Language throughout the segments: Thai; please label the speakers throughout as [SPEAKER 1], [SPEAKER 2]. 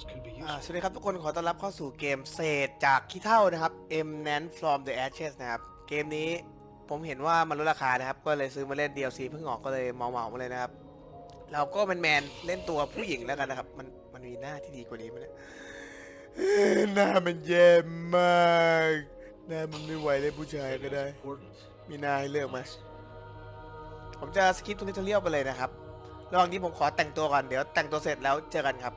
[SPEAKER 1] สวัสดีครับทุกคนขอต้อนรับเข้าสู่เกมเศษจากขี้เท่านะครับ M n a n from the Ashes นะครับ เกมนี้ผมเห็นว่ามันลดราคานะครับ ก็เลยซื้อมาเล่น DLC เพิ่งออกก็เลยเมาเมามาเลยนะครับ เราก็เป็นแมนเล่นตัวผู้หญิงแล้วกันนะครับ มันมันมีหน้าที่ดีกว่านี้ไหมเนี่ยหน้ามันแย่มากหน้ามันไม่ไหวเลยผู้ชายก็ได้ มีหน้าให้เลือกไหมผมจะสกิปตรงนี้ทเรียลไปเลยนะครับระหว่างนี้ผมขอแต่งตัวก่อนเดี๋ยวแต่งตัวเสร็จแล้วเจอกันครับ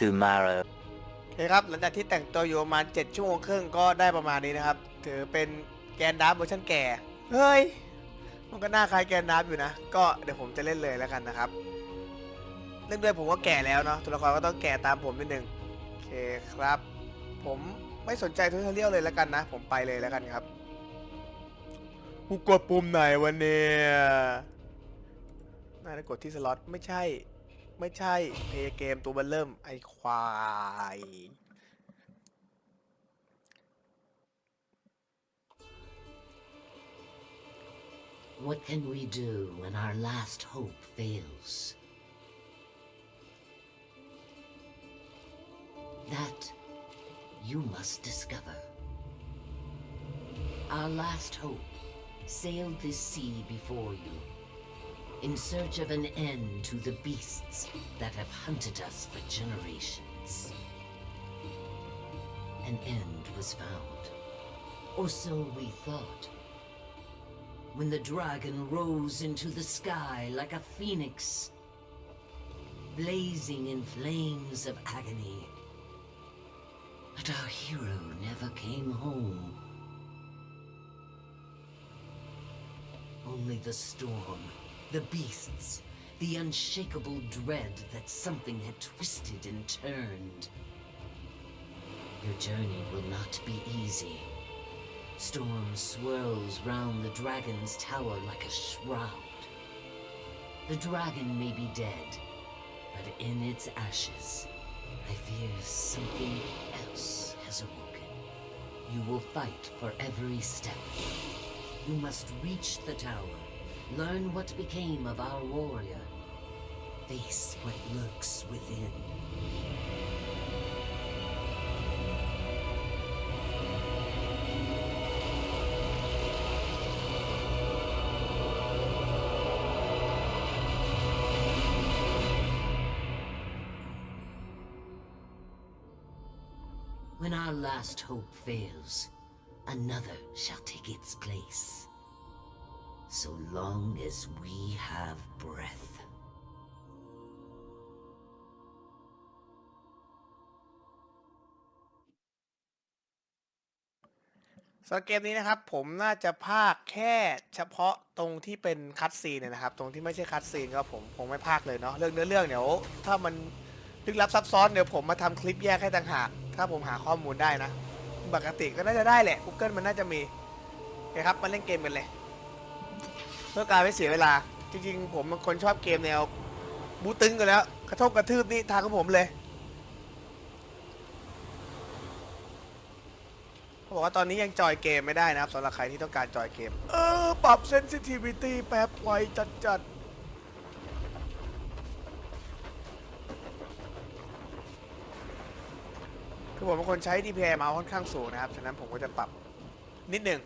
[SPEAKER 2] tomorrow.
[SPEAKER 1] โอเคครับ หลังจากที่แต่งตัวอยู่ประมาณ7ชั่วโมงครึ่งก็ได้ประมาณนี้นะครับ ถือเป็นแกนดัล์ฟเวอร์ชันแก่ เฮ้ย มันก็น่าคล้ายแกนดัล์ฟอยู่นะ ก็เดี๋ยวผมจะเล่นเลยแล้วกันนะครับเล่นด้วยผมก็แก่แล้วเนาะ ตัวละครก็ต้องแก่ตามผมนิดนึงโอเคครับ ผมไม่สนใจ tutorial เลยแล้วกันนะ ผมไปเลยแล้วกันครับ กูกดปุ่มไหนวันนี้น่าจะกดที่สล็อตไม่ใช่ ไม่ใช่เพย์เกมตัวเบันเริ่มไอควาย
[SPEAKER 3] What can we do when our last hope fails? That you must discover. Our last hope sailed this sea before you, in search of an end to the beasts that have hunted us for generations. An end was found, or so we thought when the dragon rose into the sky like a phoenix, blazing in flames of agony. But our hero never came home. Only the storm, the beasts, the unshakable dread that something had twisted and turned. Your journey will not be easy. Storm swirls round the dragon's tower like a shroud. The dragon may be dead, but in its ashes, I fear something else has awoken. You will fight for every step. You must reach the tower, learn what became of our warrior, face what lurks within. When our last hope fails, another shall take its place. So long as we have breath.
[SPEAKER 1] สำหรับเกมนี้นะครับผมน่าจะพากแค่เฉพาะตรงที่เป็นคัตซีนเนี่ยนะครับ ตรงที่ไม่ใช่คัตซีนก็ผมคงไม่พากเลยเนาะเรื่องเนื้อเรื่องเดี๋ยวถ้ามันลึกลับซับซ้อนเดี๋ยวผมมาทำคลิปแยกให้ต่างหาก ถ้าผมหาข้อมูลได้นะ ปกติก็น่าจะได้แหละ Google มันน่าจะมีโอเคครับมาเล่นเกมกันเลย เพื่อการไม่เสียเวลา จริงๆ ผมเป็นคนชอบเกมแนว บูตึงกันแล้วกระทบกระทืบนี่ทางของผมเลยเขาบอกว่าตอนนี้ยังจอยเกมไม่ได้นะครับสำหรับใครที่ต้องการจอยเกม เออ ปรับเซนซิทิวิตี้แป๊บไวจัดจัดคือผมเป็นคนใช้ DPI มาค่อนข้างสูงนะครับ ฉะนั้นผมก็จะปรับนิดหนึ่ง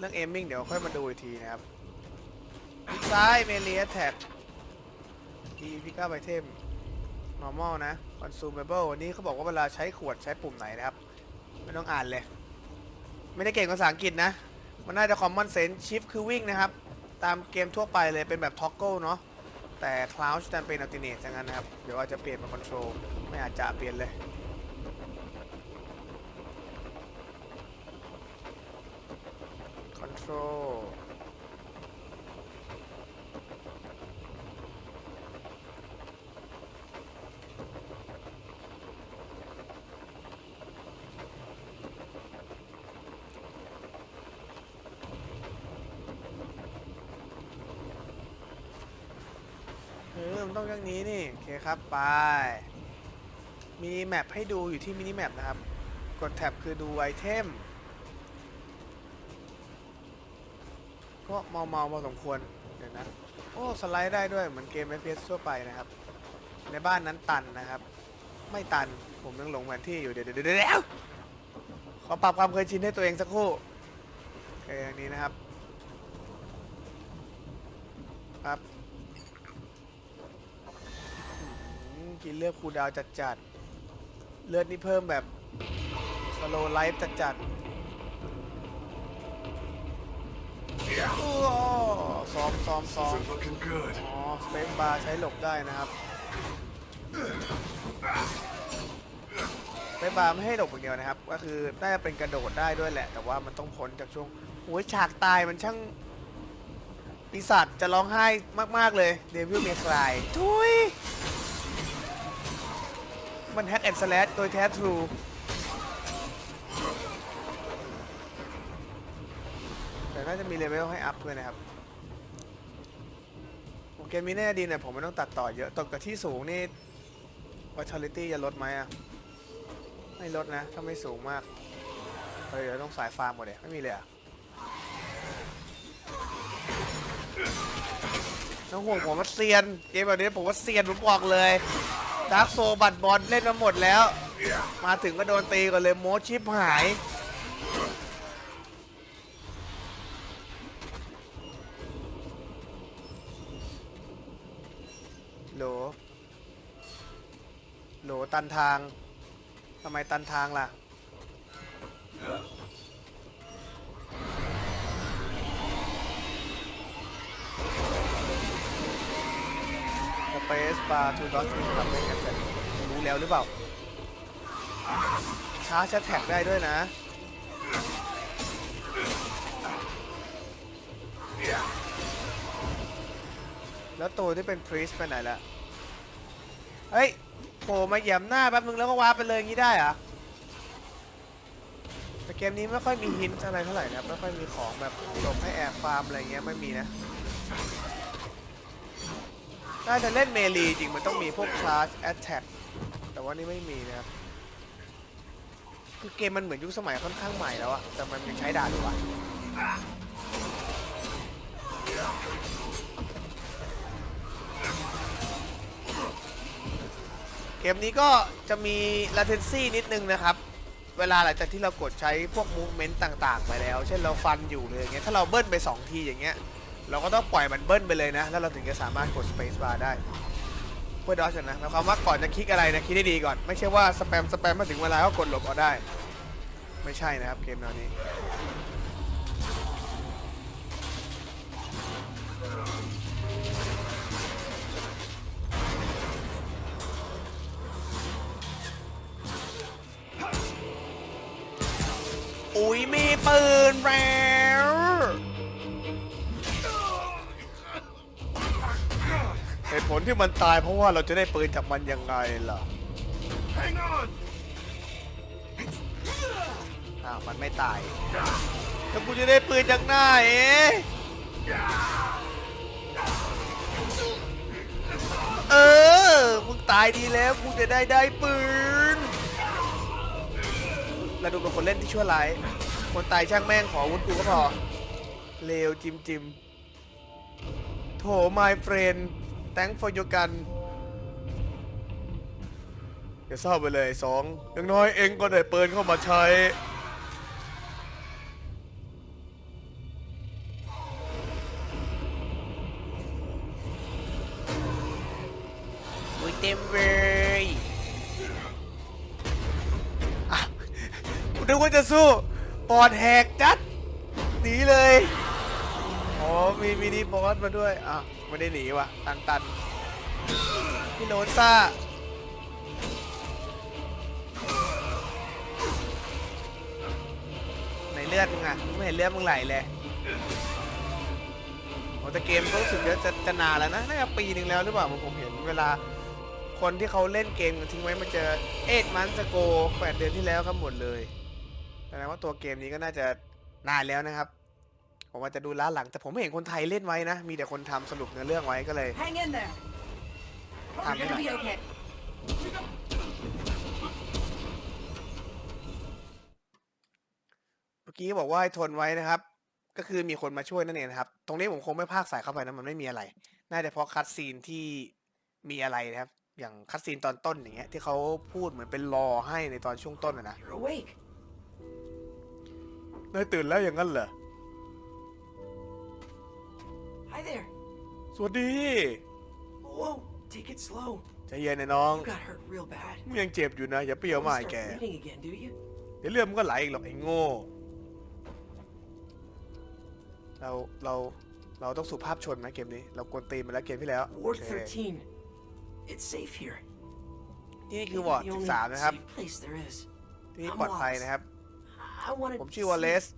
[SPEAKER 1] เรื่อง aiming เดี๋ยวค่อยมาดูอีกทีนะครับคลิกซ้าย melee attack E pick up item normal นะ consumable วันนี้เขาบอกว่าเวลาใช้ขวดใช้ปุ่มไหนนะครับ ไม่ต้องอ่านเลย ไม่ได้เก่งภาษาอังกฤษนะ มันน่าจะ common sense shift คือวิ่งนะครับ ตามเกมทั่วไปเลยเป็นแบบ toggle เนาะแต่ crouch จะเป็น alternate อย่างนั้นนะครับ เดี๋ยวอาจจะเปลี่ยนเป็น control ไม่อาจจะเปลี่ยนเลย control เออมันต้องอย่างนี้นี่ โอเคครับ ไป มีแมปให้ดูอยู่ที่มินิแมปนะครับ กดแท็บคือดูไอเทม ก็เมาๆพอสมควรเดี๋ยวนะโอ้สไลด์ได้ด้วยเหมือนเกม FPS ทั่วไปนะครับ ในบ้านนั้นตันนะครับ ไม่ตันผมยังหลงแผนที่อยู่เดี๋ยวเดี๋ยวเดี๋ยวเดี๋ยวขอปรับความเคยชินให้ตัวเองสักครู่โอเคอย่างนี้นะครับครับกินเลือดคูดาวน์จัดเลือดนี่เพิ่มแบบสโลไลฟ์จัดๆอ้อ ซ้อมซ้อมซ้อมอ๋อสเปซบาร์ใช้หลบได้นะครับสเปซบาร์ไม่ให้หลบอย่างเดียวนะครับ ก็คือน่าจะเป็นกระโดดได้ด้วยแหละ แต่ว่ามันต้องพ้นจากช่วงโอ้ยฉากตายมันช่างปีศาจจะร้องไห้มาก ๆ เลย Devil May Cry ทุยมัน hack and slash โดยแท้ true แต่น่าจะมีเลเวลให้อัพด้วยนะครับผมเกมนี้นี่ดีหน่อยผมไม่ต้องตัดต่อเยอะตกกับที่สูงนี่ vitality จะลดไหมอะ ไม่ลดนะ ถ้าไม่สูงมากเฮ้ยเดี๋ยวต้องสายฟาร์มหมดเลยไม่มีเลยอะน้องห่วงผมว่าเซียน เกมแบบนี้ผมว่าเซียนผมบอกเลย Dark Souls Bloodborne เล่นมาหมดแล้ว มาถึงก็โดนตีก่อนเลยโมโหชิบหาย หลตันทางทำไมตันทางล่ะสเปซบาร์ทูดอททำได้กันแต่รู้แล้วหรือเปล่าชาร์จแท็กได้ด้วยนะแล้วตัวที่เป็นพรีสไปไหนละเฮ้ย ผล่มาเหยียบหน้าแป๊บนึงแล้วก็วาร์ปไปเลยอย่างนี้ได้เหรอะแต่เกมนี้ไม่ค่อยมีฮินอะไรเท่าไหร่นะไม่ค่อยมีของแบบหลบให้แอบฟาร์มอะไรเงี้ยไม่มีนะถ้าจะเล่นเมลีจริงมันต้องมีพวกคลาสแอตแทกแต่ว่านี่ไม่มีนะครับคือเกมมันเหมือนยุคสมัยค่อนข้างใหม่แล้วอะแต่มันยังใช้ดานอยู่วะ เกมนี้ก็จะมี latency นิดนึงนะครับ เวลาหลังจากที่เรากดใช้พวก movement ต่างๆ ไปแล้ว เช่นเราฟันอยู่เลยอย่างเงี้ย ถ้าเราเบิ้ลไป 2 ทีอย่างเงี้ย เราก็ต้องปล่อยมันเบิ้ลไปเลยนะ แล้วเราถึงจะสามารถกด space bar ได้ เพื่อดอชนะหมายความว่าก่อนจะคลิกอะไรนะคิดให้ดีก่อน ไม่ใช่ว่าสแปมสแปมมาถึงเวลาก็กดหลบเอาได้ ไม่ใช่นะครับเกมแนวนี้ ปืนแล้วเหตุผลที่มันตายเพราะว่าเราจะได้ปืนจากมันยังไงล่ะอ้าวมันไม่ตายแล้วกูจะได้ปืนจากไหนเออ มึงตายดีแล้วกูจะได้ได้ปืนแล้วดูเป็นคนเล่นที่ชั่วร้าย คนตายช่างแม่งขอวุธกูก็พอ เลวจิมจิมโถ my friend thank for your gun อย่าเศร้าไปเลยสองอย่างน้อยเองก็ได้เปืนเข้ามาใช้ อุ้ยเต็มเลยอะกูนึกว่าจะสู้ ปอดแหกจัดหนีเลยอ๋อมีมินิบอสมาด้วยอะไม่ได้หนีว่ะตันตันพี่โนนซ่าในเลือดมึงอะไม่เห็นเลือดมึงไหลเลยโอ้แต่เกมก็รู้สึกจะจะจะนานแล้วนะน่าจะปีหนึ่งแล้วหรือเปล่าผมผมเห็นเวลาคนที่เขาเล่นเกมทิ้งไว้มาเจอเอ็ดมันสโกแปดเดือนที่แล้วครับหมดเลย แสดงว่าตัวเกมนี้ก็น่าจะนานแล้วนะครับ ผมว่าจะดูล้าหลังแต่ผมไม่เห็นคนไทยเล่นไว้นะ มีแต่คนทำสรุปเนื้อเรื่องไว้ก็เลย
[SPEAKER 4] Hang in there.
[SPEAKER 1] Ah,
[SPEAKER 4] You're gonna be okay.
[SPEAKER 1] เมื่อกี้บอกว่าให้ทนไว้นะครับกก็คือมีคนมาช่วยนั่นเองนะครับ ตรงนี้ผมคงไม่พากสายเข้าไปนะมันไม่มีอะไร น่าจะเพราะคัดซีนที่มีอะไรนะครับ อย่างคัดซีนตอนต้นอย่างเงี้ยที่เขาพูดเหมือนเป็นรอให้ในตอนช่วงต้นอะนะ
[SPEAKER 4] You're awake.
[SPEAKER 1] นายตื่นแล้วอย่างนั้นเหรอ
[SPEAKER 4] Hi there.
[SPEAKER 1] สวัสดี
[SPEAKER 4] Whoa, take it slow.
[SPEAKER 1] ใจเย็นนะน้อง
[SPEAKER 4] You got hurt real bad.
[SPEAKER 1] มึงยังเจ็บอยู่นะ อย่าเปรี้ยว
[SPEAKER 4] You
[SPEAKER 1] มา
[SPEAKER 4] won't
[SPEAKER 1] ไอ้แก
[SPEAKER 4] start bleeding again, do you?
[SPEAKER 1] เดี๋ยวเลือดมันก็ไหลอีกหรอกไอ้โง่ เรา เรา เราต้องสุภาพชนไหมเกมนี้ เรากวนตีนมาแล้วเกมที่แล้วโอ
[SPEAKER 4] Ward
[SPEAKER 1] เค
[SPEAKER 4] 13. It's safe here.
[SPEAKER 1] ที่นี่คือ
[SPEAKER 4] Maybe
[SPEAKER 1] วอร์ด
[SPEAKER 4] the only
[SPEAKER 1] 13นะครับ
[SPEAKER 4] safe place there is.
[SPEAKER 1] ที่นี่ปลอดภัยนะครับ
[SPEAKER 4] I wanted
[SPEAKER 1] ผม
[SPEAKER 4] to
[SPEAKER 1] ชื่อวอลเล
[SPEAKER 4] see-
[SPEAKER 1] ส
[SPEAKER 4] I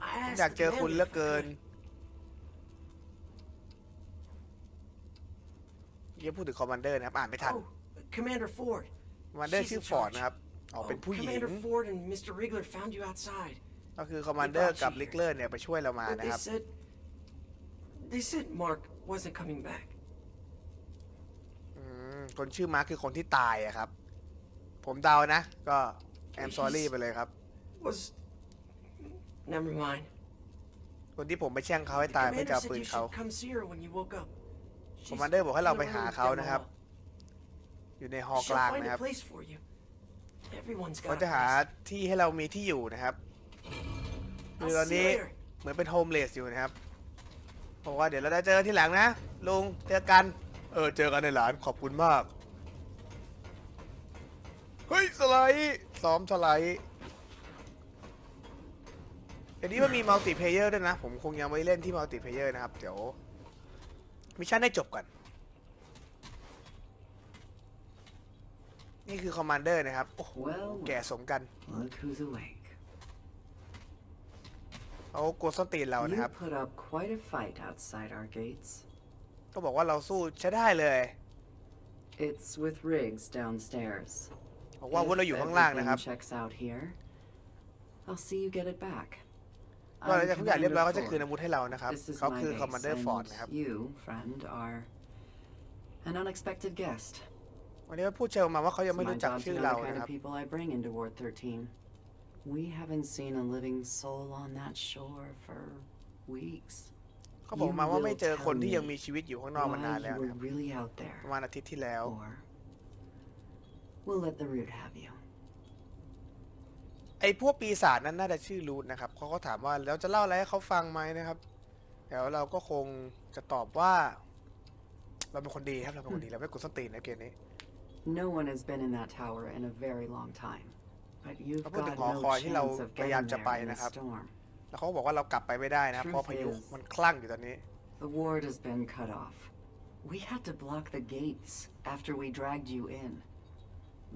[SPEAKER 1] ผม
[SPEAKER 4] asked
[SPEAKER 1] อยาก
[SPEAKER 4] the
[SPEAKER 1] เจอคุณ
[SPEAKER 4] commander
[SPEAKER 1] เหลือ
[SPEAKER 4] if I
[SPEAKER 1] เกิน
[SPEAKER 4] could.
[SPEAKER 1] เยี่ยพูดถึงคอมมานเดอร์นะครับ อ่านไม่ทัน
[SPEAKER 4] Oh, Commander Ford.
[SPEAKER 1] คอมมานเดอร์
[SPEAKER 4] she's
[SPEAKER 1] ชื่อ
[SPEAKER 4] in
[SPEAKER 1] ฟอร์ด
[SPEAKER 4] charge.
[SPEAKER 1] นะครับออกเป็น
[SPEAKER 4] Oh,
[SPEAKER 1] ผู้หญิง
[SPEAKER 4] Commander Ford and Mr. Rigler found you outside.
[SPEAKER 1] ก็คือคอมมานเดอร์กับลิกเลอร์เนี่ยไปช่วยเรามา
[SPEAKER 4] But
[SPEAKER 1] นะ
[SPEAKER 4] they
[SPEAKER 1] ครับ
[SPEAKER 4] said they said Mark wasn't coming back.
[SPEAKER 1] อืมคนชื่อมาร์คคือคนที่ตายอะครับ ผมเดานะ ก็แอมซอรี่ไปเลยครับ
[SPEAKER 4] Was never mind.
[SPEAKER 1] คนที่ผมไปแช่งเขาให้
[SPEAKER 4] The
[SPEAKER 1] ตายไม่
[SPEAKER 4] commander
[SPEAKER 1] จะเอา
[SPEAKER 4] said
[SPEAKER 1] ปืน
[SPEAKER 4] you
[SPEAKER 1] เขา
[SPEAKER 4] should come see her when you woke up. She's
[SPEAKER 1] คอมมานเดอร์บอกให้เรา
[SPEAKER 4] in
[SPEAKER 1] ไป
[SPEAKER 4] the
[SPEAKER 1] หา
[SPEAKER 4] room
[SPEAKER 1] เขา
[SPEAKER 4] down the
[SPEAKER 1] นะครับ
[SPEAKER 4] hall.
[SPEAKER 1] อยู่ในฮอลล์ก
[SPEAKER 4] She'll
[SPEAKER 1] ลาง
[SPEAKER 4] find
[SPEAKER 1] นะค
[SPEAKER 4] a
[SPEAKER 1] รับ
[SPEAKER 4] place for you. Everyone's
[SPEAKER 1] เขา
[SPEAKER 4] got a
[SPEAKER 1] จะหา
[SPEAKER 4] place.
[SPEAKER 1] ที่ให้เรามีที่อยู่นะครับคือ
[SPEAKER 4] I'll
[SPEAKER 1] ตอน
[SPEAKER 4] see
[SPEAKER 1] นี้
[SPEAKER 4] you later.
[SPEAKER 1] เหมือนเป็นโฮมเลสอยู่นะครับบอกว่าเดี๋ยวเราได้เจอกันที่หลังนะลุงเจอกันเออเจอกันในหลานขอบคุณมาก เฮ้ยสไลด์ซ้อมสไลด์ เดี๋ยวนี้มันมี multiplayer ด้วยนะ ผมคงยังไม่เล่นที่ multiplayer นะครับ เดี๋ยว mission ได้จบก่อน นี่คือ commander นะครับ โอ้โห
[SPEAKER 5] Well,
[SPEAKER 1] แก่สมกัน
[SPEAKER 5] look who's awake.
[SPEAKER 1] เขากลัวส้นตีนเรา
[SPEAKER 5] You
[SPEAKER 1] นะครับ
[SPEAKER 5] put up quite a fight outside our gates.
[SPEAKER 1] ก็บอกว่าเราสู้ใช้ได้เลย
[SPEAKER 5] It's with Riggs downstairs.
[SPEAKER 1] บอกว่าอาวุธเราอยู่
[SPEAKER 5] If
[SPEAKER 1] ข้างล่างนะครับ
[SPEAKER 5] everything checks out here, I'll see you get it back.
[SPEAKER 1] ก็หลัง
[SPEAKER 5] I'm
[SPEAKER 1] จากทุกอย่างเรียบร้อย
[SPEAKER 5] Commander
[SPEAKER 1] เขาจะคืนอา
[SPEAKER 5] Ford.
[SPEAKER 1] วุธให้เรานะครับ
[SPEAKER 5] This is
[SPEAKER 1] เขา
[SPEAKER 5] my
[SPEAKER 1] คือ
[SPEAKER 5] base,
[SPEAKER 1] คอมมานเดอร์ฟอร์ด
[SPEAKER 5] and
[SPEAKER 1] นะครับ
[SPEAKER 5] you, friend, are an unexpected guest.
[SPEAKER 1] วันนี้พูดเชิญมาว่าเขา
[SPEAKER 5] It's
[SPEAKER 1] ยังไม่
[SPEAKER 5] my
[SPEAKER 1] รู้จัก
[SPEAKER 5] job to
[SPEAKER 1] ชื่อ
[SPEAKER 5] know
[SPEAKER 1] เรา
[SPEAKER 5] the kind
[SPEAKER 1] นะครับ
[SPEAKER 5] of people I bring into Ward 13. We haven't seen a living soul on that shore for weeks.
[SPEAKER 1] เขาบอกมาว่าไม่เจอคนที่
[SPEAKER 5] You will
[SPEAKER 1] ยังมีชีวิตอยู่ข้างนอกมานาน
[SPEAKER 5] Why
[SPEAKER 1] แล้ว
[SPEAKER 5] you
[SPEAKER 1] นะ
[SPEAKER 5] were
[SPEAKER 1] ครับ
[SPEAKER 5] really out there.
[SPEAKER 1] ประมาณอาทิตย์ที่แล้ว
[SPEAKER 5] Or we'll let the root have you.
[SPEAKER 1] ไอ้พวกปีศาจนั้นน่าจะชื่อรูทนะครับเขาก็ถามว่าแล้วจะเล่าอะไรให้เขาฟังไหมนะครับแล้วเราก็คงจะตอบว่า เราเป็นคนดีครับเราเป็นคนดีเราไม่กดส้นตีนนะเกมนี้
[SPEAKER 5] No one has been in that tower in a very long time. But you've
[SPEAKER 1] เขาพูดถึ
[SPEAKER 5] got
[SPEAKER 1] งหอ
[SPEAKER 5] no
[SPEAKER 1] คอยที่เรา
[SPEAKER 5] chance of
[SPEAKER 1] พยายาม
[SPEAKER 5] getting
[SPEAKER 1] จะไป
[SPEAKER 5] there in
[SPEAKER 1] นะ
[SPEAKER 5] a
[SPEAKER 1] ครับ
[SPEAKER 5] storm.
[SPEAKER 1] แล้วเขาก็บอกว่าเรากลับไปไม่ได้นะครับเพราะพายุมันคลั่งอยู่ตอนนี้
[SPEAKER 5] The ward has been cut off. We had to block the gates after we dragged you in.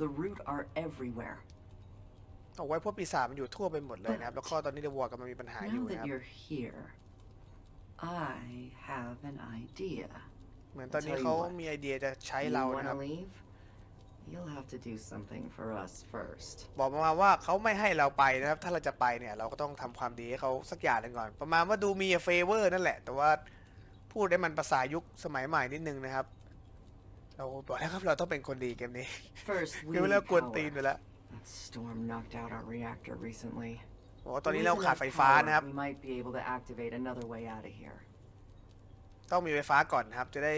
[SPEAKER 5] The root are everywhere.
[SPEAKER 1] เอาไว้พวกปีศาจมันอยู่ทั่วไปหมดเลยนะครับ แล้วก็ตอนนี้เดวอร์กำลังมีปัญหาอยู่
[SPEAKER 5] Now
[SPEAKER 1] นะค
[SPEAKER 5] that
[SPEAKER 1] รับ
[SPEAKER 5] you're here, I have an idea.
[SPEAKER 1] เหมือนตอนนี้
[SPEAKER 5] I'll tell
[SPEAKER 1] เขา
[SPEAKER 5] you what.
[SPEAKER 1] มีไอเดียจะใช้
[SPEAKER 5] You
[SPEAKER 1] เรานะค
[SPEAKER 5] wanna
[SPEAKER 1] รับ
[SPEAKER 5] leave? You'll have to do something for us first.
[SPEAKER 1] บอกมาว่าเขาไม่ให้เราไปนะครับ ถ้าเราจะไปเนี่ย เราก็ต้องทำความดีให้เขาสักอย่างหนึ่งก่อน ประมาณว่าดูมีเฟเวอร์นั่นแหละ แต่ว่าพูดได้มันภาษายุคสมัยใหม่นิดนึงนะครับ เราบอกแล้วครับเราต้องเป็นคนดีเกมนี้
[SPEAKER 5] First, we
[SPEAKER 1] คือ
[SPEAKER 5] need
[SPEAKER 1] เลิกกวนตีน
[SPEAKER 5] power.
[SPEAKER 1] ไปแล้ว
[SPEAKER 5] That storm knocked out our reactor recently.
[SPEAKER 1] บอกว่าตอนนี้
[SPEAKER 5] With
[SPEAKER 1] เราขาด
[SPEAKER 5] enough
[SPEAKER 1] ไฟฟ้า
[SPEAKER 5] power,
[SPEAKER 1] นะครับ
[SPEAKER 5] We might be able to activate another way out of here.
[SPEAKER 1] ต้องมีไฟฟ้าก่อนนะครับ จะได้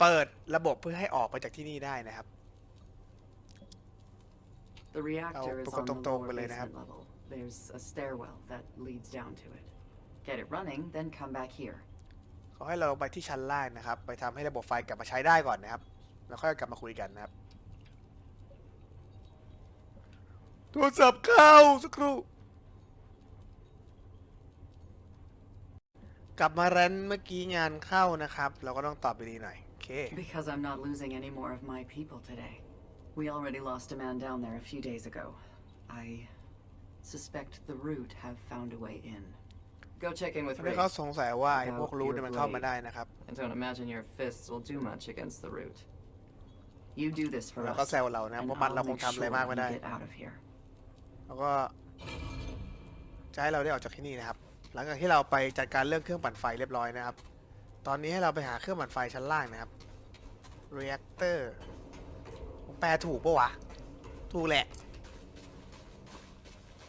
[SPEAKER 1] เปิดระบบเพื่อให้ออกไปจากที่นี่ได้นะครับ
[SPEAKER 5] The reactor is
[SPEAKER 1] ประกบ
[SPEAKER 5] on the
[SPEAKER 1] ตรงๆ
[SPEAKER 5] lower
[SPEAKER 1] ไปเลยนะครับ
[SPEAKER 5] basement level. There's a stairwell that leads down to it. Get it running, then come back here.
[SPEAKER 1] เขาให้เราลงไปที่ชั้นล่างนะครับ ไปทำให้ระบบไฟกลับมาใช้ได้ก่อนนะครับ แล้วค่อยกลับมาคุยกันนะครับ โทรศัพท์เข้าสักครู่ กลับมาแรนเมื่อกี้งานเข้านะครับ เราก็ต้องตอบดีๆหน่อยโอเค
[SPEAKER 5] Because I'm not losing any more of my people today. We already lost a man down there a few days ago. I suspect the root have found a way in. Go check in with
[SPEAKER 1] ทำให้
[SPEAKER 5] Riggs.
[SPEAKER 1] เขาสงสัยว่าไอ้พวกรูทเนี่ยมันเข้ามาได้นะครับ
[SPEAKER 5] I don't imagine your fists will do much against the root. You do this for
[SPEAKER 1] แล้วก็
[SPEAKER 5] us,
[SPEAKER 1] แซวเรานะ
[SPEAKER 5] and
[SPEAKER 1] เพราะมันเรา
[SPEAKER 5] I'll
[SPEAKER 1] คง
[SPEAKER 5] make
[SPEAKER 1] ทำอะไร
[SPEAKER 5] sure
[SPEAKER 1] มากไม่
[SPEAKER 5] we
[SPEAKER 1] ได้
[SPEAKER 5] get out of here.
[SPEAKER 1] แล้วก็จะให้เราได้ออกจากที่นี่นะครับ หลังจากที่เราไปจัดการเรื่องเครื่องปั่นไฟเรียบร้อยนะครับ ตอนนี้ให้เราไปหาเครื่องปั่นไฟชั้นล่างนะครับ reactor ผมแปลถูกปะวะ ถูกแหละ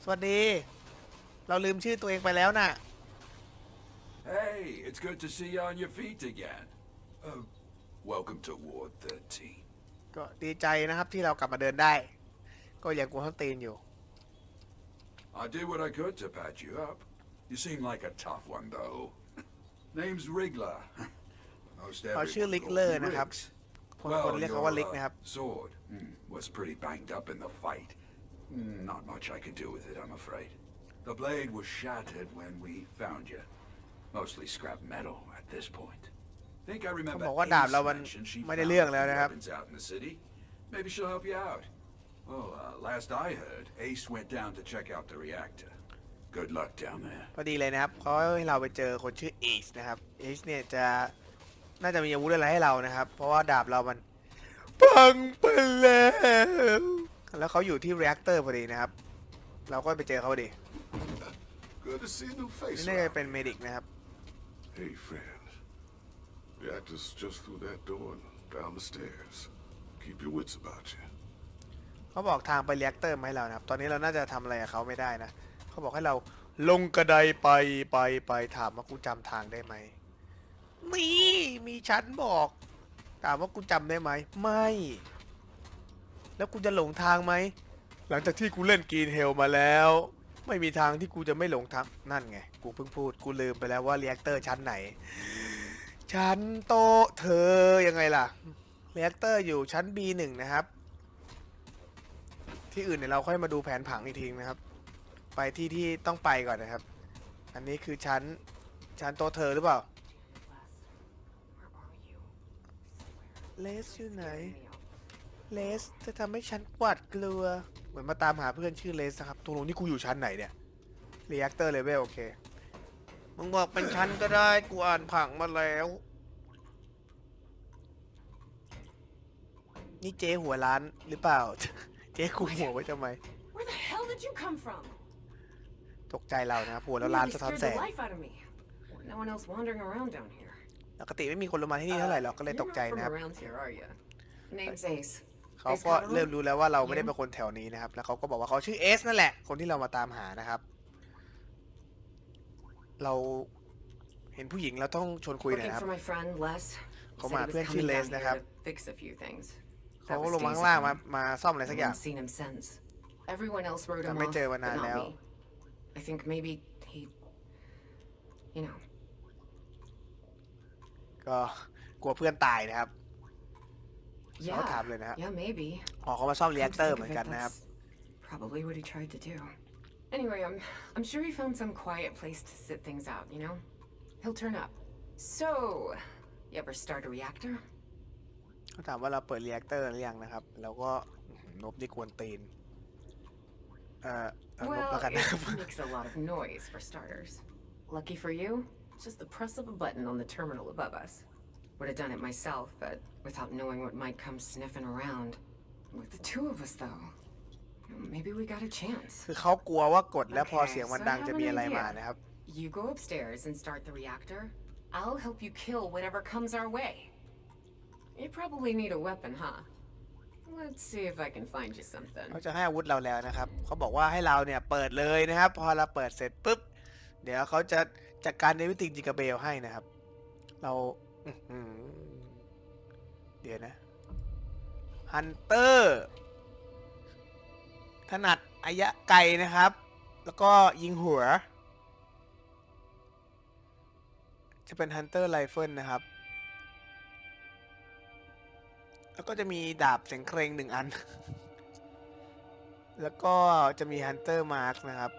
[SPEAKER 1] สวัสดี เราลืมชื่อตัวเองไปแล้วน่ะ
[SPEAKER 6] Hey, it's good to see you on your feet again. Uh, welcome to Ward 13.
[SPEAKER 1] ก็ดีใจนะครับที่เรากลับมาเดินได้ ก็ยังกลัวทั้งตีนอยู่
[SPEAKER 6] I did what I could to patch you up. You seem like a tough one, though. Name's Wriggler. Most
[SPEAKER 1] เขาชื่อ
[SPEAKER 6] everyone
[SPEAKER 1] ลิก
[SPEAKER 6] calls
[SPEAKER 1] เลอร์
[SPEAKER 6] me
[SPEAKER 1] นะครับ
[SPEAKER 6] Riggs.
[SPEAKER 1] คนคนเรียกเขาว่า
[SPEAKER 6] your,
[SPEAKER 1] ลิก
[SPEAKER 6] uh,
[SPEAKER 1] นะครับ
[SPEAKER 6] sword hmm, was pretty banged up in the fight. Hmm, Not much I could do with it, I'm afraid. The blade was shattered when we found you. Mostly scrap metal at this point. Think I remember
[SPEAKER 1] เขาบอกว่าดาบเรามัน
[SPEAKER 6] Ace mentioned she
[SPEAKER 1] ไม่ได้
[SPEAKER 6] found
[SPEAKER 1] เรื่อง
[SPEAKER 6] a
[SPEAKER 1] แล้ว
[SPEAKER 6] few
[SPEAKER 1] นะครับ
[SPEAKER 6] weapons out in the city. Maybe she'll help you out. Well, uh, last I heard, Ace went down to check out the reactor. Good luck down there.
[SPEAKER 1] พอดีเลยนะครับเขาให้เราไปเจอคนชื่อ Ace นะครับ Ace เนี่ยจะน่าจะมีอาวุธอะไรให้เรานะครับ เพราะว่าดาบเรามันพังไปแล้ว แล้วเขาอยู่ที่ reactor พอดีนะครับ เราก็ไปเจอเขาพอดี
[SPEAKER 7] Good to see a new
[SPEAKER 1] นี่
[SPEAKER 7] face.
[SPEAKER 1] น่าจะ
[SPEAKER 7] around.
[SPEAKER 1] เป็น medic นะครับ
[SPEAKER 7] Hey, friend. Reactor's just through that door and down the stairs. Keep your wits about you.
[SPEAKER 1] เขาบอกทางไป reactor มาให้เรานะครับ ตอนนี้เราน่าจะทำอะไรกับเขาไม่ได้นะ เขาบอกให้เราลงกระไดไปไปไปถามว่ากูจำทางได้ไหมมีมีชั้นบอก ถามว่ากูจำได้ไหมไม่ แล้วกูจะหลงทางไหมหลังจากที่กูเล่น Green Hell มาแล้ว ไม่มีทางที่กูจะไม่หลงทางนั่นไงกูเพิ่งพูดกูลืมไปแล้วว่า reactor ชั้นไหน ชั้นโตเธอยังไงล่ะ reactor อยู่ชั้น B1 นะครับ ที่อื่นเนี่ยเราค่อยมาดูแผนผังอีกทีนะครับ ไปที่ที่ต้องไปก่อนนะครับ อันนี้คือชั้นชั้นโตเธอหรือเปล่าเลสอยู่ไหนเลสจะทำให้ฉันหวาดกลัวเหมือนมาตามหาเพื่อนชื่อเลสนะครับตกลงนี่กูอยู่ชั้นไหนเนี่ย Reactor Level โอเคมึงบอกเป็นชั้นก็ได้กูอ่านผังมาแล้ว นี่เจ๊หัวร้านหรือเปล่า เจ๊คุมหัวไว้ทำไม
[SPEAKER 8] Where the hell did you come from?
[SPEAKER 1] ตกใจเรานะครับหัว
[SPEAKER 8] You
[SPEAKER 1] แล้วร้าน
[SPEAKER 8] really
[SPEAKER 1] สะท้อน
[SPEAKER 8] scared
[SPEAKER 1] แส
[SPEAKER 8] the
[SPEAKER 1] ง
[SPEAKER 8] life out of me. No one else wandering around down here.
[SPEAKER 1] ปกติไม่มีคนลงมาที่นี่เท่าไหร่หรอกก็เลย
[SPEAKER 8] You're
[SPEAKER 1] ตกใจ
[SPEAKER 8] not from
[SPEAKER 1] นะครับ
[SPEAKER 8] around here, are you?
[SPEAKER 5] Name's Ace.
[SPEAKER 1] เขาก็เริ่มรู้แล้วว่าเราไม่ได้เป็นคนแถวนี้นะครับ แล้วเขาก็บอกว่าเขาชื่อเอสนั่นแหละ คนที่เรามาตามหานะครับ เราเห็นผู้หญิงเราต้องชวนคุยหน่อย
[SPEAKER 8] Looking
[SPEAKER 1] นะครับ
[SPEAKER 8] for my friend Les. He
[SPEAKER 1] Come
[SPEAKER 8] said he
[SPEAKER 1] on,
[SPEAKER 8] was
[SPEAKER 1] เพื่อนชื่อ
[SPEAKER 8] coming
[SPEAKER 1] Les
[SPEAKER 8] down
[SPEAKER 1] นะครับ
[SPEAKER 8] here to fix a few things.
[SPEAKER 1] เขา
[SPEAKER 8] That
[SPEAKER 1] ก็
[SPEAKER 8] was
[SPEAKER 1] ลงมา
[SPEAKER 8] days
[SPEAKER 1] ข้างล่าง
[SPEAKER 8] ago.
[SPEAKER 1] มา มาซ่อมอะไรสัก
[SPEAKER 8] I
[SPEAKER 1] อย่าง
[SPEAKER 8] haven't seen him since. Everyone else wrote
[SPEAKER 1] แต่
[SPEAKER 8] him
[SPEAKER 1] ไม่
[SPEAKER 8] off,
[SPEAKER 1] เจอ
[SPEAKER 8] but
[SPEAKER 1] มานาน
[SPEAKER 8] not
[SPEAKER 1] แล้ว
[SPEAKER 8] me. I think maybe he, you know,
[SPEAKER 1] ก็กลัวเพื่อนตายนะครับ
[SPEAKER 8] yeah,
[SPEAKER 1] ถามเลยนะฮะ
[SPEAKER 8] yeah, maybe.
[SPEAKER 1] อ๋อเขามาซ่อมเรีแอ
[SPEAKER 8] Come
[SPEAKER 1] ค
[SPEAKER 8] to
[SPEAKER 1] เตอร์
[SPEAKER 8] think
[SPEAKER 1] เหมื
[SPEAKER 8] of
[SPEAKER 1] อน
[SPEAKER 8] it,
[SPEAKER 1] กันนะครับ
[SPEAKER 8] that's Probably what he tried to do. Anyway, I'm I'm sure he found some quiet place to sit things out, you know? He'll turn up. So, you ever start a reactor?
[SPEAKER 1] เขาถามว่าเราเปิดเรีแอคเตอร์หรือยังนะครับ แล้วก็อื้อหือนบนี่กวนตีน เอ่อเอานบ
[SPEAKER 8] Well,
[SPEAKER 1] แล้วกันนะครับ
[SPEAKER 8] it makes a lot of noise for starters. Lucky for you, it's just the press of a button on the terminal above us. Would have done it myself, but without knowing what might come sniffing around. With the two of us, though, maybe we got a chance.
[SPEAKER 1] คือเขากลัวว่ากดแล้วพอ
[SPEAKER 8] Okay,
[SPEAKER 1] เสียงมัน
[SPEAKER 8] so I
[SPEAKER 1] ดัง
[SPEAKER 8] have
[SPEAKER 1] จะ
[SPEAKER 8] an
[SPEAKER 1] มีอะไร
[SPEAKER 8] idea.
[SPEAKER 1] มานะครับ
[SPEAKER 8] You go upstairs and start the reactor. I'll help you kill whatever comes our way. You probably need a weapon, huh? Let's see if I can find you something.
[SPEAKER 1] เขาจะให้อาวุธเราแล้วนะครับ เขาบอกว่าให้เราเนี่ยเปิดเลยนะครับ พอเราเปิดเสร็จปุ๊บ เดี๋ยวเขาจะจัดการในวิติจิกาเบลให้นะครับ เราเดี๋ยวนะ Hunter ถนัดระยะไกลนะครับ แล้วก็ยิงหัว จะเป็น Hunter Rifle นะครับ แล้วก็จะมีดาบเสียงเครงหนึ่งอัน แล้วก็จะมี Hunter Mark นะครับ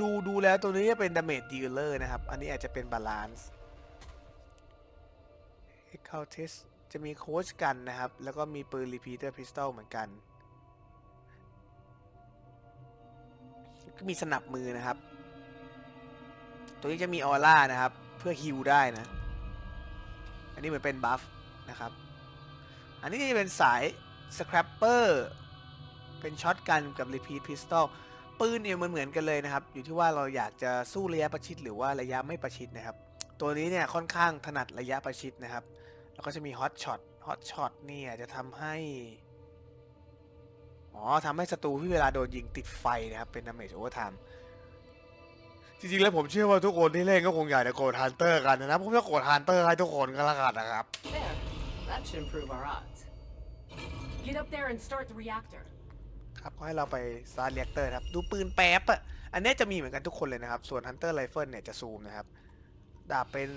[SPEAKER 1] ดูดูแล้วตัวนี้จะเป็น Damage Dealer นะครับ อันนี้อาจจะเป็น Balance e c o u t i s จะมีโค้ชกันนะครับ แล้วก็มีปืน Repeater Pistol เหมือนกันก็มีสนับมือนะครับ ตัวนี้จะมีออร่านะครับ เพื่อฮิลได้นะ อันนี้เหมือนเป็นบัฟนะครับ อันนี้จะเป็นสาย Scrapper เป็นช็อตกันกับ Repeat Pistol ปืนเนี่ยมันเหมือนกันเลยนะครับ อยู่ที่ว่าเราอยากจะสู้ระยะประชิดหรือว่าระยะไม่ประชิดนะครับ ตัวนี้เนี่ยค่อนข้างถนัดระยะประชิดนะครับ แล้วก็จะมี Hot Shot Hot Shot เนี่ยจะทำให้อ๋อทำให้ศัตรูที่เวลาโดนยิงติดไฟนะครับ เป็น Damage Overtime จริงๆ แล้วผมเชื่อว่าทุกคนที่เล่นก็คงอยากจะ go Hunter กันนะผมจะ go Hunter ให้ทุกคนก็แล้วกันนะครับ
[SPEAKER 5] There. That should improve our odds. Get up there and start the reactor.
[SPEAKER 1] ครับก็ให้เราไป start reactor ครับ ดูปืนแป๊บอะอันเนี้ยจะมีเหมือนกันทุกคนเลยนะครับ ส่วน Hunter Rifle เนี่ยจะซูมนะครับ ดาบเป็น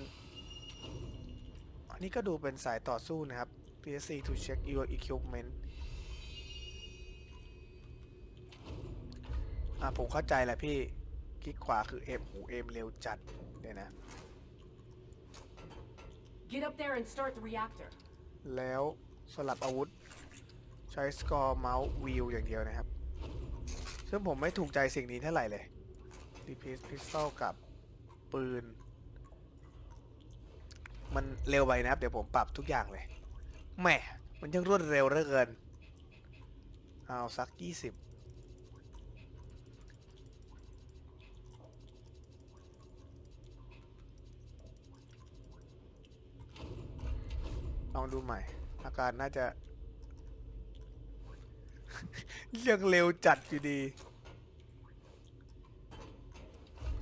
[SPEAKER 1] อันนี้ก็ดูเป็นสายต่อสู้นะครับ PSC to check your equipment อะผมเข้าใจแหละพี่ คลิกขวาคือ aim หู aim เร็วจัดเนี่ยนะ
[SPEAKER 5] Get up there and start the reactor.
[SPEAKER 1] แล้วสลับอาวุธ ใช้สกอร์เมาส์วิวอย่างเดียวนะครับ ซึ่งผมไม่ถูกใจสิ่งนี้เท่าไหร่เลย Repeat Pistol กับปืน มันเร็วไปนะครับ เดี๋ยวผมปรับทุกอย่างเลย แหม มันยังรวดเร็วเหลือเกิน เอาสัก 20ลองดูใหม่ อาการน่าจะ ยังเร็วจัดอยู่ดี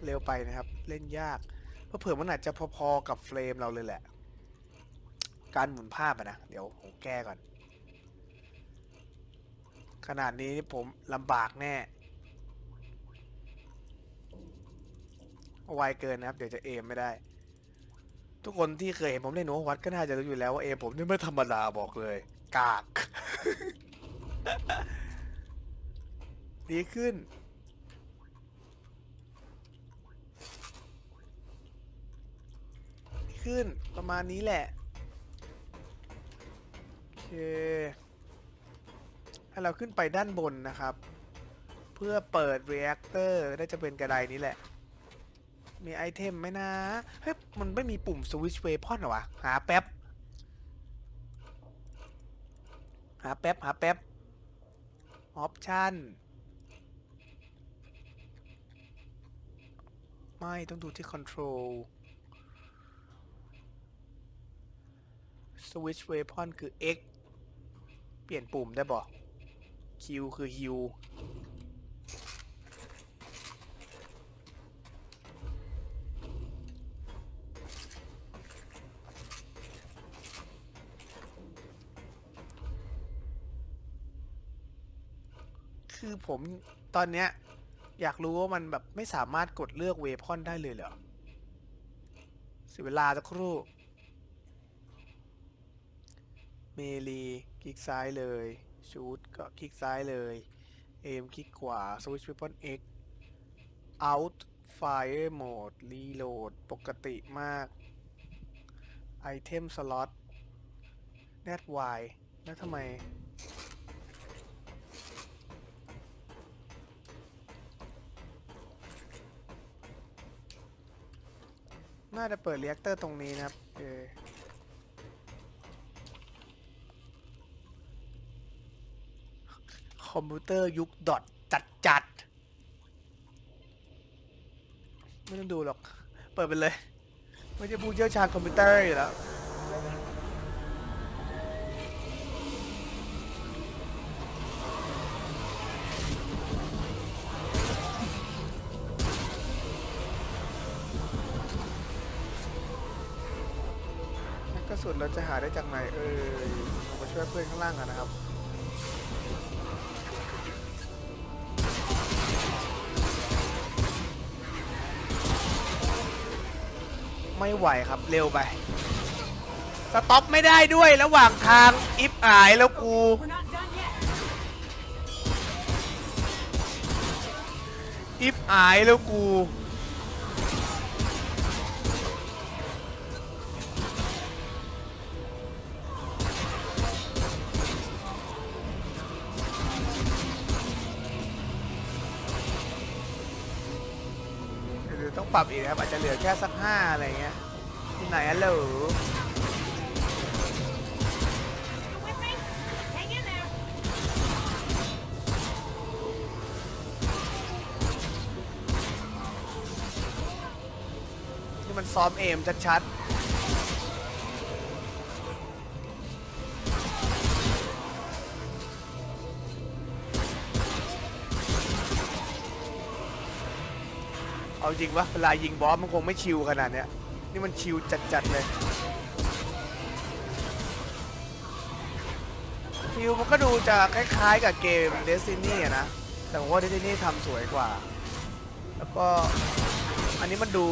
[SPEAKER 1] เร็วไปนะครับ เล่นยากเพราะเผื่อมันอาจจะพอๆกับเฟรมเราเลยแหละ การหมุนภาพอะนะ เดี๋ยวผมแก้ก่อน ขนาดนี้ผมลำบากแน่ไวเกินนะครับ เดี๋ยวจะเอมไม่ได้ ทุกคนที่เคยเห็นผมเล่นโนวัดก็น่าจะรู้อยู่แล้วว่าเอมผมนี่ไม่ธรรมดาบอกเลย กาก ดีขึ้น ขึ้นประมาณนี้แหละ โอเคให้เราขึ้นไปด้านบนนะครับ เพื่อเปิด reactor น่าจะเป็นกระไดนี้แหละ มี item ไหมนะ เฮ้ย มันไม่มีปุ่ม switch weapon เหรอวะ หาแป๊บ หาแป๊บ หาแป๊บ option ไม่ต้องดูที่ control switch weapon คือ X เปลี่ยนปุ่มได้บอก Q คือ Heal ผมตอนเนี้ย อยากรู้ว่ามันแบบไม่สามารถกดเลือกเวพอนได้เลยเหรอเสียเวลาสักครู่ เมลีคลิกซ้ายเลย ชูดก็คลิกซ้ายเลย เอมคลิกขวาสวิตช์เวพอน X out fire mode reload ปกติมาก item slot net y แล้วทำไม น่าจะเปิดเรียกเตอร์ตรงนี้นะครับเออคอมพิวเตอร์ยุคดอทจัดจัดไม่ต้องดูหรอก เปิดไปเลย ไม่ใช่ผู้เชี่ยวชาญคอมพิวเตอร์อยู่แล้ว ระสุนเราจะหาได้จากไหนเออเรามาช่วยเพื่อนข้างล่างกันนะครับไม่ไหวครับเร็วไปสต็อปไม่ได้ด้วยระหว่างทางอิฟอายแล้วกูอิฟอายแล้วกู นะครับ อาจจะเหลือแค่สักห้าอะไรเงี้ยที่ไหนอะเหรอนี่มันซ้อมเอมชัดๆ จริงวะเวลายิงบอสมันคงไม่ชิวขนาดเนี้ย นี่มันชิวจัดๆเลยฟิวมันก็ดูจะคล้ายๆกับเกม Destiny อะนะ แต่ผมว่า Destiny ทำสวยกว่า แล้วก็อันนี้มันดู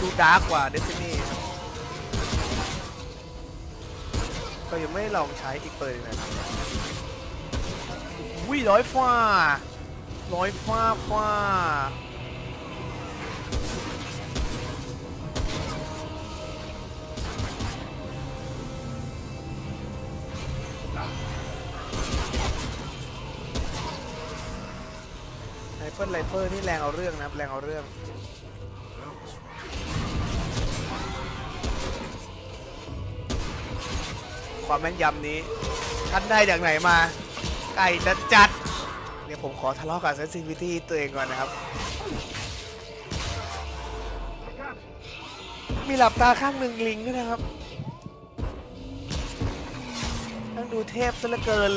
[SPEAKER 1] ดูดาร์กกว่า Destiny ครับก็ยังไม่ลองใช้อีกเปิดเลยนะวิร้อยฟ้าร้อยฟ้าฟ้า เฟิลไรเฟิลนี่แรงเอาเรื่องนะแรงเอาเรื่องความแม่นยำนี้ท่านได้จากไหนมา ไก่จัดจัดเดี๋ยวผมขอทะเลาะกับเซนซิทิวิตี้ตัวเองก่อนนะครับ มีหลับตาข้างหนึ่งลิงด้วยนะครับต้องดูเทพซะเหลือเกิน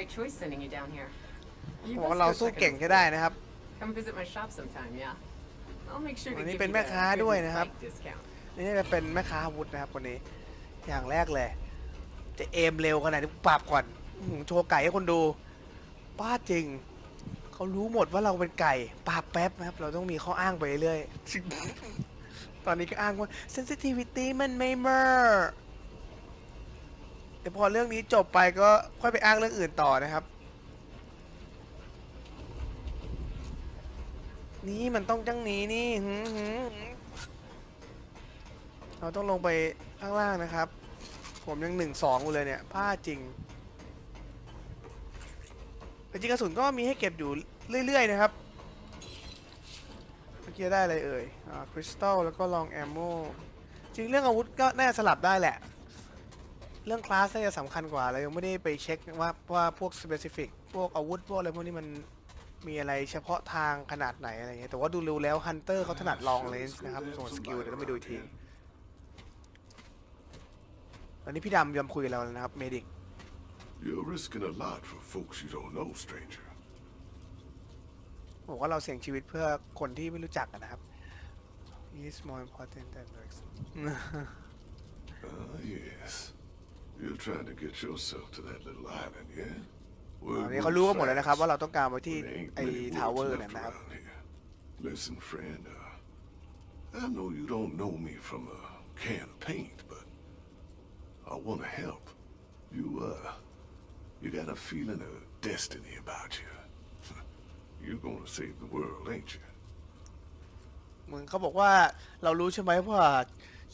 [SPEAKER 8] right choice sending you down here. You
[SPEAKER 1] บอกว่า
[SPEAKER 8] must
[SPEAKER 1] เรา
[SPEAKER 8] go
[SPEAKER 1] สู้
[SPEAKER 8] check it
[SPEAKER 1] เก่ง
[SPEAKER 8] out
[SPEAKER 1] ใช้ได้นะครับ
[SPEAKER 8] Come visit my shop sometime, yeah? I'll make sure to
[SPEAKER 1] วัน
[SPEAKER 8] give
[SPEAKER 1] นี้
[SPEAKER 8] you
[SPEAKER 1] เป็น
[SPEAKER 8] the
[SPEAKER 1] แม่ค้า
[SPEAKER 8] good
[SPEAKER 1] ด้วย
[SPEAKER 8] news
[SPEAKER 1] นะครับ
[SPEAKER 8] bike discount.
[SPEAKER 1] นี่จะเป็นแม่ค้าอาวุธนะครับคนนี้ อย่างแรกเลย จะเอมเร็วขนาดนี้ปรับก่อนอื้อหือโชว์ไก่ให้คนดูป้าจริง เขารู้หมดว่าเราเป็นไก่ปราบแป๊บนะครับ เราต้องมีข้ออ้างไปเรื่อยๆตอนนี้ก็อ้างว่า sensitivity มันไม่เมอร์ เดี๋ยวพอเรื่องนี้จบไปก็ค่อยไปอ้างเรื่องอื่นต่อนะครับ นี่มันต้องจังนี้นี่หืมหืมเราต้องลงไปข้างล่างนะครับ ผมยังหนึ่งสองอยู่เลยเนี่ยพลาจริงแต่จริงกระสุนก็มีให้เก็บอยู่เรื่อย ๆ นะครับ เมื่อกี้ได้อะไรเอ่ย อ่า คริสตัล แล้วก็ลองแอมโม จริงเรื่องอาวุธก็น่าสลับได้แหละ เรื่องคลาสน่าจะสำคัญกว่าเรายังไม่ได้ไปเช็คว่าว่าพวก specific พวกอาวุธพวกอะไรพวกนี้มันมีอะไรเฉพาะทางขนาดไหนอะไรเงี้ยแต่ว่าดูรู้แล้ว Hunter เขาถนัด long range นะครับส่วน skill เดี๋ยวต้องไปดูอีกทีตอนนี้พี่ดำยอมคุยกับเราแล้วนะครับ medic
[SPEAKER 7] You're risking a lot for folks you don't know, stranger.
[SPEAKER 1] บอกว่าเราเสี่ยงชีวิตเพื่อคนที่ไม่รู้จักกันนะครับ is more important than drugs
[SPEAKER 7] Ah, yes. You're trying to get yourself to that little island, yeah?
[SPEAKER 1] ตอนนี้เขารู้กันหมดแล้วนะครับ ว่าเราต้องการไปที่
[SPEAKER 7] There ain't
[SPEAKER 1] ไอ้
[SPEAKER 7] many
[SPEAKER 1] ทาวเวอ
[SPEAKER 7] woods
[SPEAKER 1] ร์เนี่ย
[SPEAKER 7] left
[SPEAKER 1] นะครับ
[SPEAKER 7] around here. Listen, friend, uh, I know you don't know me from a can of paint, but I want to help. You, uh, you got a feeling of destiny about you. You're gonna save the world, ain't you?
[SPEAKER 1] เหมือนเขาบอกว่าเรารู้ใช่ไหมว่า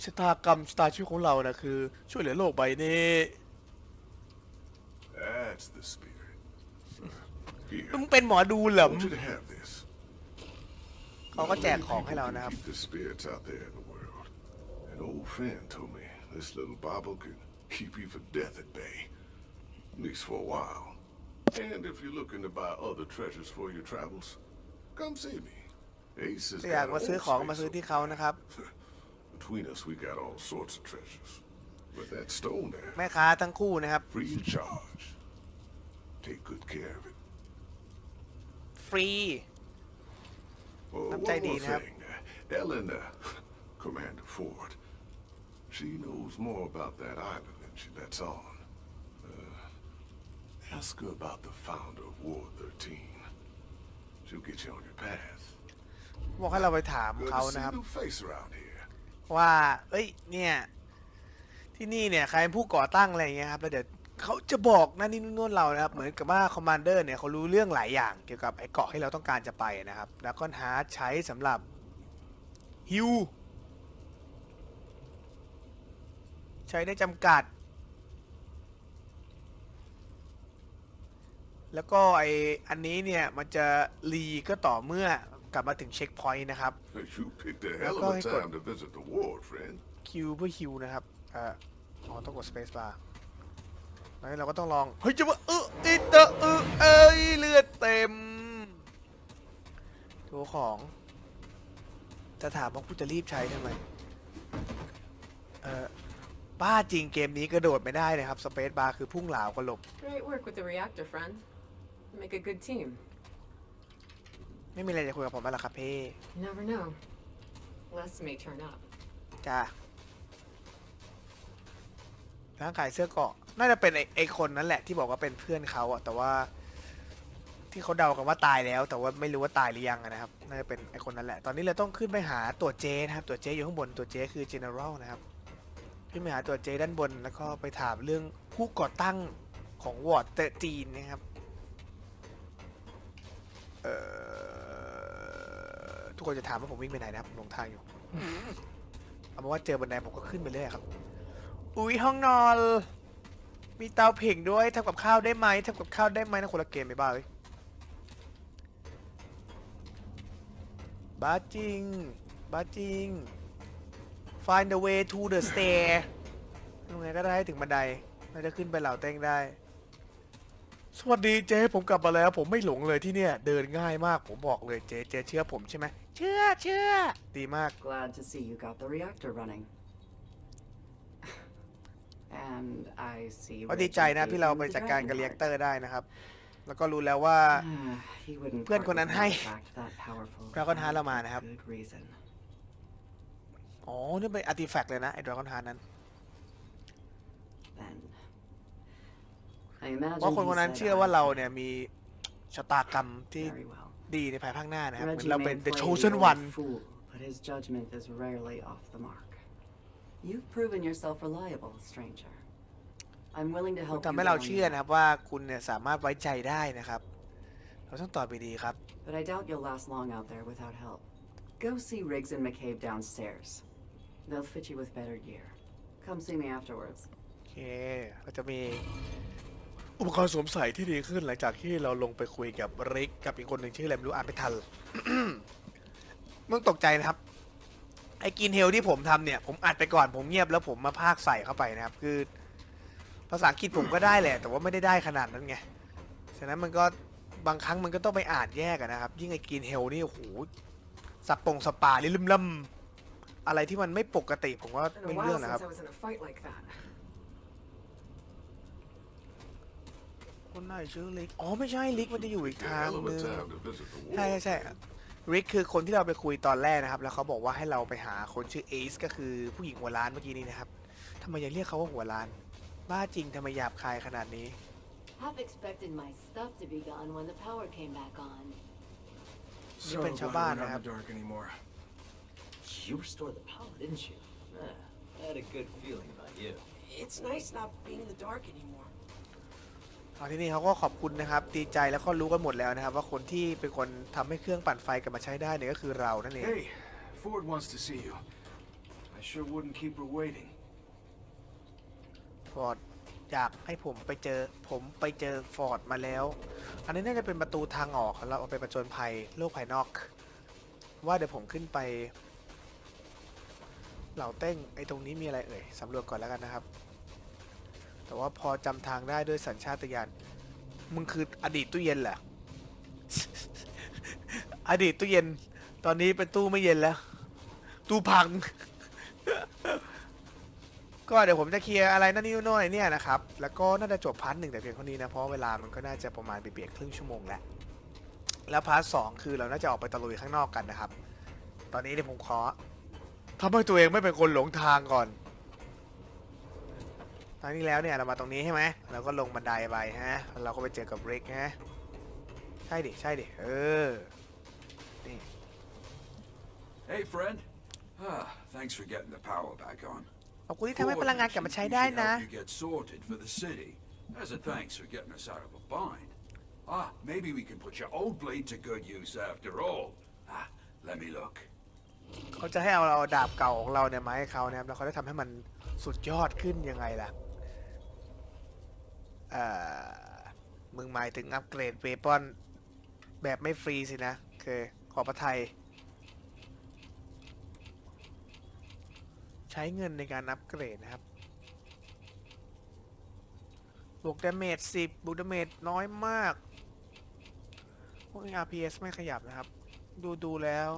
[SPEAKER 1] ชะตากรรมชะตาชีวิตของเรานะคือ ช่วยเหลือโลกใบนี้
[SPEAKER 7] That's the spirit. Here,
[SPEAKER 1] มึงเป็นหมอดูเหร
[SPEAKER 7] I
[SPEAKER 1] อ
[SPEAKER 7] want you to have this.
[SPEAKER 1] เขาก็แจกของให้เรานะครับ
[SPEAKER 7] Keep the spirits out there in the world. An old friend told me this little bauble could keep you from death at bay. At least for a while. And if you're looking to buy other treasures for your travels, come see me. Ace has
[SPEAKER 1] ถ้าอยาก
[SPEAKER 7] got
[SPEAKER 1] มา
[SPEAKER 7] an
[SPEAKER 1] ซื้อ
[SPEAKER 7] old
[SPEAKER 1] ของ
[SPEAKER 7] space
[SPEAKER 1] มาซื้อ
[SPEAKER 7] over
[SPEAKER 1] ที่เขานะครับ
[SPEAKER 7] Between us, we got all sorts of treasures. With that stone there,
[SPEAKER 1] แม่ค้าทั้งคู่นะครับ
[SPEAKER 7] free of charge. Take good care of it.
[SPEAKER 1] ฟรี
[SPEAKER 7] Oh,
[SPEAKER 1] Năm
[SPEAKER 7] one
[SPEAKER 1] tay
[SPEAKER 7] more
[SPEAKER 1] đi nè.
[SPEAKER 7] thing. Uh, Ellen, uh, Commander Ford, she knows more about that island than she lets on. Uh, ask her about the founder of Ward 13. She'll get you on your path.
[SPEAKER 1] บอกให้เราไปถาม
[SPEAKER 7] Good
[SPEAKER 1] เขา
[SPEAKER 7] to see
[SPEAKER 1] นะครับ
[SPEAKER 7] a new face around here.
[SPEAKER 1] ว่า เอ้ย เนี่ย ที่นี่เนี่ยใครเป็นผู้ก่อตั้งอะไรอย่างเงี้ยครับแล้วเดี๋ยวเขาจะบอกนั่นนี่นู่นเรานะครับ เหมือนกับว่าคอมมานเดอร์เนี่ยเขารู้เรื่องหลายอย่างเกี่ยวกับไอ้เกาะที่เราต้องการจะไปนะครับ แล้วก็ฮาใช้สำหรับฮิวใช้ได้จำกัด แล้วก็ไออันนี้เนี่ยมันจะรีก็ต่อเมื่อ กลับมาถึงเช็คพอยต์นะครับ
[SPEAKER 7] You picked a hell of
[SPEAKER 1] Go
[SPEAKER 7] a
[SPEAKER 1] ahead, go.
[SPEAKER 7] time to visit the ward, friend.
[SPEAKER 1] คิวเพื่อฮิวนะครับเอ่ออ๋อต้องกด space bar ตอนนี้เราก็ต้องลอง เฮ้ยจะว่าเอออิตเตอเออเอ้ยเลือดเต็มตัวของจะถามว่ากูจะรีบใช้ทำไม เออบ้าจริงเกมนี้กระโดดไม่ได้นะครับ สเปซบาร์คือพุ่งเหลาวก็หลบ
[SPEAKER 8] Great work with the reactor, friend. Make a good team.
[SPEAKER 1] ไม่มีอะไรจะคุยกับผมแล้วล่ะครับพี่
[SPEAKER 8] You never know. Les may turn up.
[SPEAKER 1] จ้าร่างขายเสื้อเกราะน่าจะเป็นไอ้ไอ้คนนั้นแหละที่บอกว่าเป็นเพื่อนเขาอะแต่ว่า ที่เขาเดากันว่าตายแล้ว แต่ว่าไม่รู้ว่าตายหรือยังอะนะครับน่าจะเป็นไอ้คนนั้นแหละ ตอนนี้เราต้องขึ้นไปหาตัวเจนะครับ ตัวเจอยู่ข้างบนตัวเจคือ general นะครับขึ้นไปหาตัวเจด้านบนแล้วก็ไปถามเรื่องผู้ก่อตั้งของวอร์ดเตจีนนะครับเอ่อ ทุกคนจะถามว่าผมวิ่งไปไหนนะครับผมหลงทางอยู่ เอาเป็นว่าเจอบันไดผมก็ขึ้นไปเรื่อยครับ อุ้ยห้องนอน มีเตาผิงด้วยทำกับข้าวได้ไหมทำกับข้าวได้ไหมนะคนละเกมไม่บ้าเลยบ้าจริงบ้าจริง find the way to the stair ยังไงก็ได้ให้ถึงบันไดเราจะขึ้นไปเหล่าเต้งได้ สวัสดีเจ๊ผมกลับมาแล้ว ผมไม่หลงเลยที่เนี่ย เดินง่ายมากผมบอกเลยเจ๊เจ๊เชื่อผมใช่ไหมเชื่อเชื่อดีมาก
[SPEAKER 5] Glad to see you got the reactor running. And I see.
[SPEAKER 1] ก็ดีใจนะที่เราไปจัดการกับเรียกเตอร์ได้นะครับ แล้วก็รู้แล้วว่า
[SPEAKER 5] he wouldn't
[SPEAKER 1] เพื่อนคนนั้นให้
[SPEAKER 5] part with an artifact that powerful
[SPEAKER 1] Dragon Heart
[SPEAKER 5] for
[SPEAKER 1] เรามานะครับ
[SPEAKER 5] good reason.
[SPEAKER 1] อ๋อนี่เป็นอาร์ติแฟกต์เลยนะไอ้ดราก้อนฮาร์นั้น
[SPEAKER 5] Then. I imagine
[SPEAKER 1] เพราะคน
[SPEAKER 5] he
[SPEAKER 1] คนนั้น
[SPEAKER 5] said
[SPEAKER 1] เชื่อว่า
[SPEAKER 5] I
[SPEAKER 1] เรา
[SPEAKER 5] could
[SPEAKER 1] เนี่ยมีชะตากรรมที่
[SPEAKER 5] Very well.
[SPEAKER 1] ดีในภายภาคหน้านะครับเหมือน
[SPEAKER 5] Reggie
[SPEAKER 1] เราเป็น
[SPEAKER 5] may
[SPEAKER 1] the
[SPEAKER 5] play
[SPEAKER 1] chosen
[SPEAKER 5] the old
[SPEAKER 1] one
[SPEAKER 5] Fool, but his judgment is rarely off the mark. You've proven yourself reliable, stranger. I'm willing to
[SPEAKER 1] คุณ
[SPEAKER 5] help
[SPEAKER 1] ทำ
[SPEAKER 5] you
[SPEAKER 1] ให้เรา
[SPEAKER 5] get on
[SPEAKER 1] เชื่อ
[SPEAKER 5] your
[SPEAKER 1] นะครับว่าคุณเนี่ยสามารถไว้ใจได้นะครับ เราต้องตอบไปดีครับ
[SPEAKER 5] But I doubt you'll last long out there without help. Go see Riggs and McCabe downstairs. They'll fit you with better gear. Come see me afterwards.
[SPEAKER 1] โอเคเราจะมี อุปกรณ์สวมใส่ที่ดีขึ้นหลังจากที่เราลงไปคุยกับริกกับอีกคนหนึ่งชื่ออะไรไม่รู้อ่านไม่ทัน มึงตกใจนะครับ ไอ้กินเฮลที่ผมทำเนี่ย ผมอัดไปก่อนผมเงียบแล้วผมมาพากใส่เข้าไปนะครับ คือ ภาษาอังกฤษผมก็ได้แหละ แต่ว่าไม่ได้ได้ขนาดนั้นไง ฉะนั้นมันก็บางครั้งมันก็ต้องไปอ่านแยกนะครับ ยิ่งไอ้กินเฮลนี่โอ้โหสับปงสปาลิลืมล่ำอะไรที่มันไม่ปกติผมว่าไม่เรื่องนะครับ
[SPEAKER 8] since I was in a fight like that.
[SPEAKER 1] คนไหนชื่อลิก อ๋อไม่ใช่ลิกมันจะอยู่อีกทาง
[SPEAKER 7] Hell of
[SPEAKER 1] นึ
[SPEAKER 7] a
[SPEAKER 1] ง
[SPEAKER 7] time to visit the
[SPEAKER 1] ใช่
[SPEAKER 7] war.
[SPEAKER 1] ใช่ใช่ริกคือคนที่เราไปคุยตอนแรกนะครับ แล้วเขาบอกว่าให้เราไปหาคนชื่อเอซก็คือผู้หญิงหัวล้านเมื่อกี้นี้นะครับทำไมยังเรียกเขาว่าหัวล้าน บ้าจริงทำไมหยาบคายขนาดนี้
[SPEAKER 9] Half expected my stuff to be gone when the power came back on.
[SPEAKER 1] So glad we're not in the
[SPEAKER 10] dark anymore.
[SPEAKER 2] You restored the power, didn't you? Ah, I had a good feeling about you.
[SPEAKER 4] It's nice not being in the dark anymore.
[SPEAKER 1] ตอนที่นี่เขาก็ขอบคุณนะครับดีใจแล้วก็รู้กันหมดแล้วนะครับ ว่าคนที่เป็นคนทำให้เครื่องปั่นไฟกลับมาใช้ได้เนี่ยก็คือเรานั่นเอง
[SPEAKER 10] Hey, Ford wants to see you. I sure wouldn't keep her waiting.
[SPEAKER 1] ฟอร์ดอยากให้ผมไปเจอผมไปเจอฟอร์ดมาแล้ว อันนี้น่าจะเป็นประตูทางออกของเราเอาไปประจนภัยโลกภายนอก ว่าเดี๋ยวผมขึ้นไป เหล่าเต้งไอ้ตรงนี้มีอะไรเอ่ยสำรวจก่อนแล้วกันนะครับ แต่ว่าพอจำทางได้ด้วยสัญชาตญาณมึงคืออดีตตู้เย็นเหรออดีตตู้เย็น ตอนนี้เป็นตู้ไม่เย็นแล้ว ตู้พัง ก็เดี๋ยวผมจะเคลียร์อะไรนั่นนี่โน่นไอ้เนี่ยนะครับ แล้วก็น่าจะจบ part หนึ่งแต่เพียงเท่านี้นะ เพราะเวลามันก็น่าจะประมาณเบียดครึ่งชั่วโมงแล้ว แล้ว part สองคือเราน่าจะออกไปตะลุยข้างนอกกันนะครับ ตอนนี้เดี๋ยวผมขอทำให้ตัวเองไม่เป็นคนหลงทางก่อน ตอนนี้แล้วเนี่ยเรามาตรงนี้ใช่ไหมเราก็ลงบันไดไปฮะแล้วเราก็ไปเจอกับเรกฮะใช่ดิใช่ดิเออนี่
[SPEAKER 6] Hey, friend. Ah, thanks for getting the power back on.
[SPEAKER 1] ขอบคุณที่ทำให้พลังงานกลับมาใช้ได้นะ
[SPEAKER 6] You get sorted for the city. As a thanks for getting us out of a bind. Ah, maybe we can put your old blade to good use after all. Ah, let me look.
[SPEAKER 1] เขาจะให้เอาเราดาบเก่าของเราเนี่ยมาให้เขานะครับแล้วเขาจะทำให้มันสุดยอดขึ้นยังไงล่ะ เอ่อมึงหมายถึง upgrade weapon แบบไม่ฟรีสินะโอเคขอประไทย ใช้เงินในการอัปเกรดนะครับ บวก damage 10บวก damage น้อยมาก พวกนี้ RPS ไม่ขยับนะครับ ดูดูแล้ว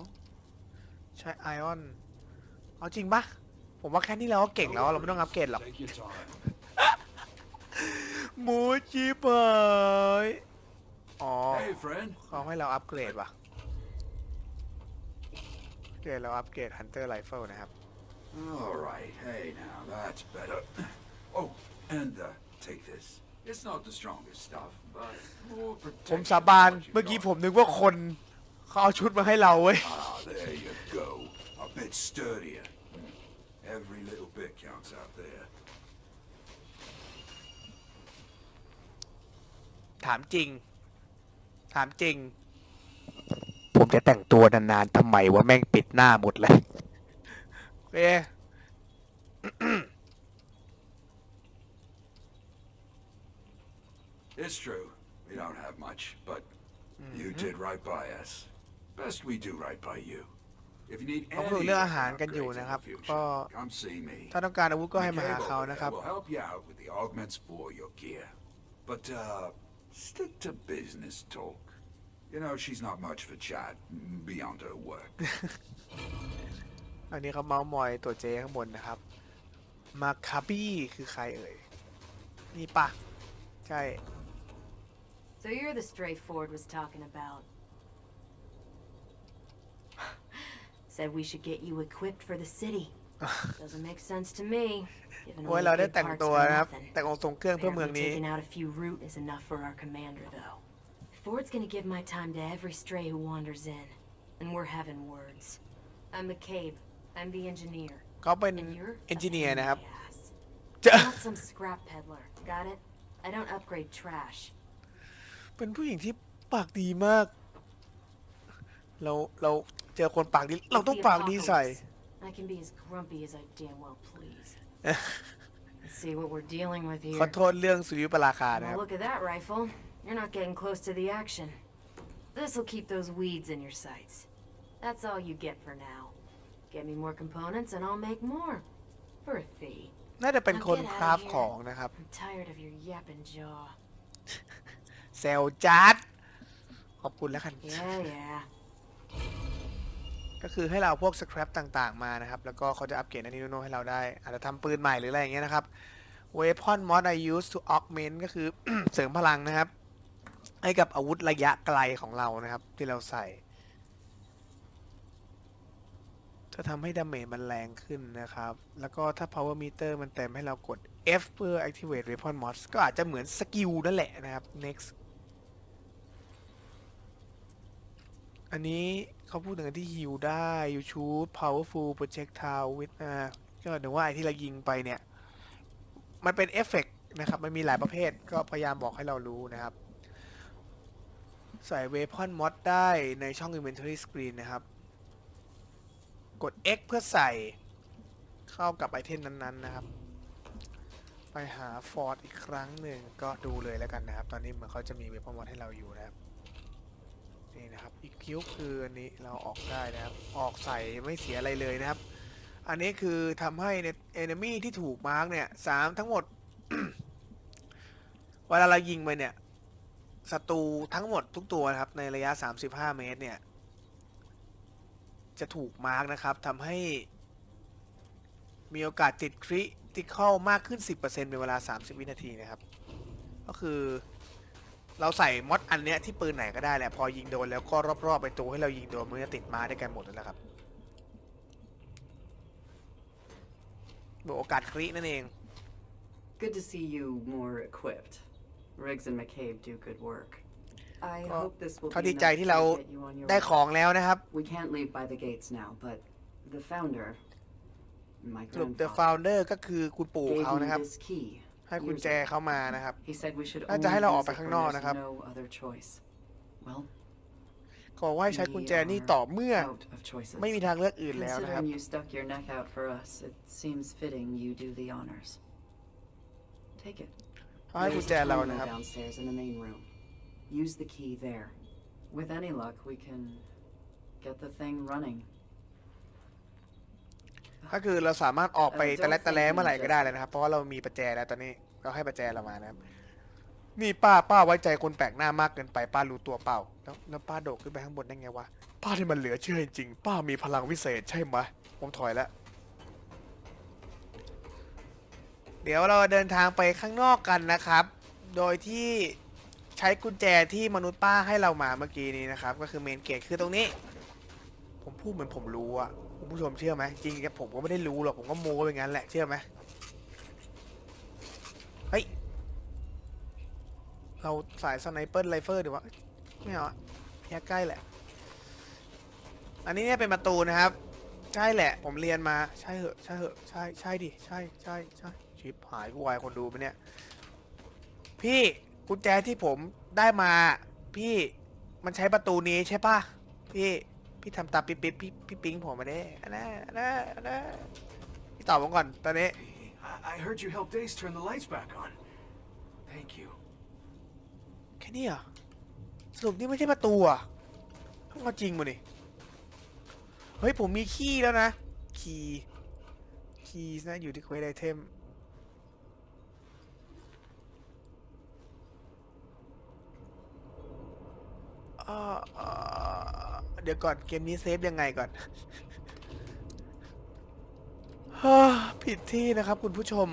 [SPEAKER 1] ใช้ไอออน เอาจริงปะผมว่าแค่นี้เราก็เก่งแล้ว เราไม่ต้องอัปเกรดหรอก หมูจีบอยอ๋อ
[SPEAKER 6] Hey, friend.
[SPEAKER 1] เขาให้เราอัปเกรดว่ะอัปเกรดเราอัปเกรด Hunter Rifle นะครับ
[SPEAKER 6] All right. Hey, now that's better. Oh, and uh, take this. It's not the strongest stuff, but more
[SPEAKER 1] ผม
[SPEAKER 6] protection
[SPEAKER 1] สาบาน
[SPEAKER 6] than what you
[SPEAKER 1] เมื่อกี้
[SPEAKER 6] got.
[SPEAKER 1] ผมนึกว่าคนเขาเอาชุดมาให้เราเว้ย
[SPEAKER 6] Ah, there you go. A bit sturdier. Every little bit counts out there.
[SPEAKER 1] ถามจริง ถามจริง ผมจะแต่งตัวนานๆทำไมว่าแม่งปิดหน้าหมดเลยโอเค
[SPEAKER 6] It's true. We don't have much, but you did right by us. Best we do right by you. If you need
[SPEAKER 1] เขา
[SPEAKER 6] any
[SPEAKER 1] พูดเรื่อง
[SPEAKER 6] other
[SPEAKER 1] อาหารกันอยู่
[SPEAKER 6] upgrades in
[SPEAKER 1] นะครับ
[SPEAKER 6] the
[SPEAKER 1] ก็
[SPEAKER 6] future, come see me.
[SPEAKER 1] ถ้าต้องการอาวุธก็ให้มา
[SPEAKER 6] McCabe
[SPEAKER 1] หาเขา
[SPEAKER 6] over
[SPEAKER 1] นะครับ
[SPEAKER 6] there will help you out with the augments for your gear. But, uh, stick to business talk. You know, she's not much for chat beyond her work.
[SPEAKER 1] อันนี้เขาเมาส์มอยตัวเจข้างบนนะครับ มาคาบี้คือใครเอ่ย นี่ปะใช่
[SPEAKER 9] So you're the stray Ford was talking about. Said we should get you equipped for the city. Doesn't make sense to me. Given
[SPEAKER 1] โอ้ย
[SPEAKER 9] all
[SPEAKER 1] เรา
[SPEAKER 9] the
[SPEAKER 1] ได้
[SPEAKER 9] big
[SPEAKER 1] แต่ง
[SPEAKER 9] parts
[SPEAKER 1] ตัว
[SPEAKER 9] for
[SPEAKER 1] นะครับ
[SPEAKER 9] nothing.
[SPEAKER 1] แต่งองค์ทรงเครื่องเพื่อเมือง
[SPEAKER 9] Apparently
[SPEAKER 1] นี้
[SPEAKER 9] taking out a few root is enough for our commander, though. Ford's gonna give my time to every stray who wanders in. And we're having words. I'm McCabe. I'm the engineer.
[SPEAKER 1] เขาเป็น
[SPEAKER 9] And you're
[SPEAKER 1] เอนจิ
[SPEAKER 9] a
[SPEAKER 1] เนียร์
[SPEAKER 9] pain in
[SPEAKER 1] นะครับ
[SPEAKER 9] the ass.
[SPEAKER 1] จะ
[SPEAKER 9] I'm not some scrap peddler. Got it? I don't upgrade trash.
[SPEAKER 1] เป็นผู้หญิงที่ปากดีมาก เราเราเจอคนปากดี เราต้อง
[SPEAKER 9] It's the
[SPEAKER 1] ปากดีใส่
[SPEAKER 9] apocalypse. I can be as grumpy as I damn well please. Let's see what we're dealing with
[SPEAKER 1] ขอ
[SPEAKER 9] here.
[SPEAKER 1] โทษเรื่องสุริยุปราคานะครับ
[SPEAKER 9] Well, look at that rifle. You're not getting close to the action. This'll keep those weeds in your sights. That's all you get for now. Get me more components and I'll make more. For a fee.
[SPEAKER 1] น่าจะเป็นคนคราฟของนะครับ
[SPEAKER 9] I'm tired of your yapping jaw.
[SPEAKER 1] เซลจัด ขอบคุณแล้วกัน
[SPEAKER 9] Yeah, yeah.
[SPEAKER 1] ก็คือให้เราเอาพวกสครับต่างๆมานะครับ แล้วก็เขาจะอัปเกรดอันนี้โน้ให้เราได้ อาจจะทำปืนใหม่หรืออะไรอย่างเงี้ยนะครับ Weapon mod I use to augment ก็คือ เสริมพลังนะครับ ให้กับอาวุธระยะไกลของเรานะครับ ที่เราใส่ จะทำให้ damage มันแรงขึ้นนะครับ แล้วก็ถ้า power meter มันเต็มให้เรากด F เพื่อ activate weapon mods ก็อาจจะเหมือน skill นั่นแหละนะครับ next อันนี้เขาพูดถึงอันที่ฮิวได้ you shoot powerful projectile with อ่าก็ถึงว่าไอ้ที่เรายิงไปเนี่ย มันเป็นเอฟเฟกต์นะครับ มันมีหลายประเภทก็พยายามบอกให้เรารู้นะครับ ใส่ weapon mod ได้ในช่อง inventory screen นะครับ กด X เพื่อใส่เข้ากับ item นั้นๆนะครับ ไปหาฟอร์ดอีกครั้งหนึ่งก็ดูเลยแล้วกันนะครับ ตอนนี้เหมือนเขาจะมี weapon mod ให้เราอยู่นะครับ นี่นะครับอีกคิวคืออันนี้เราออกได้นะครับ ออกใส่ไม่เสียอะไรเลยนะครับ อันนี้คือทำให้ใน enemy ที่ถูก mark เนี่ยสามทั้งหมด เวลาเรายิงไปเนี่ยศัตรูทั้งหมดทุกตัวนะครับ ในระยะ 35 เมตรเนี่ย จะถูกมาร์กนะครับทำให้ มีโอกาสติดคริติคอลมากขึ้น 10%เป็นเวลา 30 วินาทีนะครับ ก็คือ เราใส่มอดอันเนี้ยที่ปืนไหนก็ได้แหละพอยิงโดนแล้วก็รอบๆไปตัวให้เรายิงโดนมันจะติดมาได้วยกันหมดแล้วครับบวกโอกาสครินั่นเอง
[SPEAKER 5] Good to see you more equipped. Riggs and McCabe do good work. I
[SPEAKER 1] ก็
[SPEAKER 5] hope this will
[SPEAKER 1] เขา
[SPEAKER 5] be
[SPEAKER 1] ดีใจ
[SPEAKER 5] enough
[SPEAKER 1] ที่เรา
[SPEAKER 5] to get you on your
[SPEAKER 1] ได้
[SPEAKER 5] way.
[SPEAKER 1] ของแล้วนะครับ
[SPEAKER 5] We can't leave by the gates now, but the founder, my
[SPEAKER 1] สรุป The
[SPEAKER 5] grandfather,
[SPEAKER 1] Founder ก็คือคุณปู่
[SPEAKER 5] gave
[SPEAKER 1] เขา
[SPEAKER 5] me
[SPEAKER 1] นะครับ
[SPEAKER 5] this key
[SPEAKER 1] ให้กุญ
[SPEAKER 5] years
[SPEAKER 1] แจ
[SPEAKER 5] ago.
[SPEAKER 1] เขามานะครับ
[SPEAKER 5] He said we should
[SPEAKER 1] น่า
[SPEAKER 5] only
[SPEAKER 1] จะให้เราออก
[SPEAKER 5] use
[SPEAKER 1] ไป
[SPEAKER 5] it
[SPEAKER 1] ข้าง
[SPEAKER 5] when
[SPEAKER 1] นอก
[SPEAKER 5] there's
[SPEAKER 1] นะครับ
[SPEAKER 5] no other choice. Well,
[SPEAKER 1] ก็บอกว่าให้ใช้กุญแจนี่ต่อเมื่อ
[SPEAKER 5] out of choices.
[SPEAKER 1] ไม่มีทางเลือกอื่นแล้วนะครับ
[SPEAKER 5] Considering you stuck your neck out for us, it seems fitting you do the honors. Take it.
[SPEAKER 1] เขาให้กุญ
[SPEAKER 5] There's
[SPEAKER 1] แจ
[SPEAKER 5] a
[SPEAKER 1] เรา
[SPEAKER 5] terminal
[SPEAKER 1] นะครับ
[SPEAKER 5] downstairs in the main room. Use the key there. With any luck, we can get the thing running.
[SPEAKER 1] ก็คือเราสามารถออกไป
[SPEAKER 5] เออ
[SPEAKER 1] ตะแลตะแล
[SPEAKER 5] don't think
[SPEAKER 1] เมื่อไหร่ก็ได้เลย
[SPEAKER 5] just-
[SPEAKER 1] นะครับ เพราะว่าเรามีประแจแล้วตอนนี้เราให้ประแจเรามานะครับ นี่ป้าป้าไว้ใจคนแปลกหน้ามากเกินไปป้ารู้ตัวเปล่า แล้วแล้วป้าโดดขึ้นไปข้างบนได้ไงวะ ป้าที่มันเหลือเชื่อจริงๆป้ามีพลังวิเศษใช่ไหมผมถอยแล้ว เดี๋ยวเราเดินทางไปข้างนอกกันนะครับ โดยที่ใช้กุญแจที่มนุษย์ป้าให้เรามาเมื่อกี้นี้นะครับ ก็คือเมนเกตคือตรงนี้ ผมพูดเหมือนผมรู้อะ คุณผู้ชมเชื่อไหมจริงๆผมก็ไม่ได้รู้หรอกผมก็โม้ไปงั้นแหละเชื่อไหมเฮ้ยเราสายสไนเปอร์ไรเฟิลดีวะไม่เอาอแค่ใกล้แหละ อันนี้เนี่ยเป็นประตูนะครับ ใช่แหละ ผมเรียนมาใช่เหอะใช่เหอะใช่ใช่ดิใช่ใช่ใช่ชิปหายกูวายคนดูไปเนี่ย พี่กุญแจที่ผมได้มา พี่มันใช้ประตูนี้ใช่ปะพี่ พี่ทำตามปิ๊บปิ๊บพี่พี่ปิ๊งผมมาเด้อันนั้นอันนั้นอันนั้นพี่ตอบผมก่อนตอนนี้
[SPEAKER 10] I, heard you helped Ace turn the lights back on. Thank you.
[SPEAKER 1] แค่นี้เหรอสรุปนี่ไม่ใช่ประตูอะต้องเอาจริงมาดิเฮ้ย ผมมี key แล้วนะ key key นะ อยู่ที่ quest item อ่า เดี๋ยวก่อนเกมนี้เซฟยังไงก่อนผิดที่นะครับคุณผู้ชม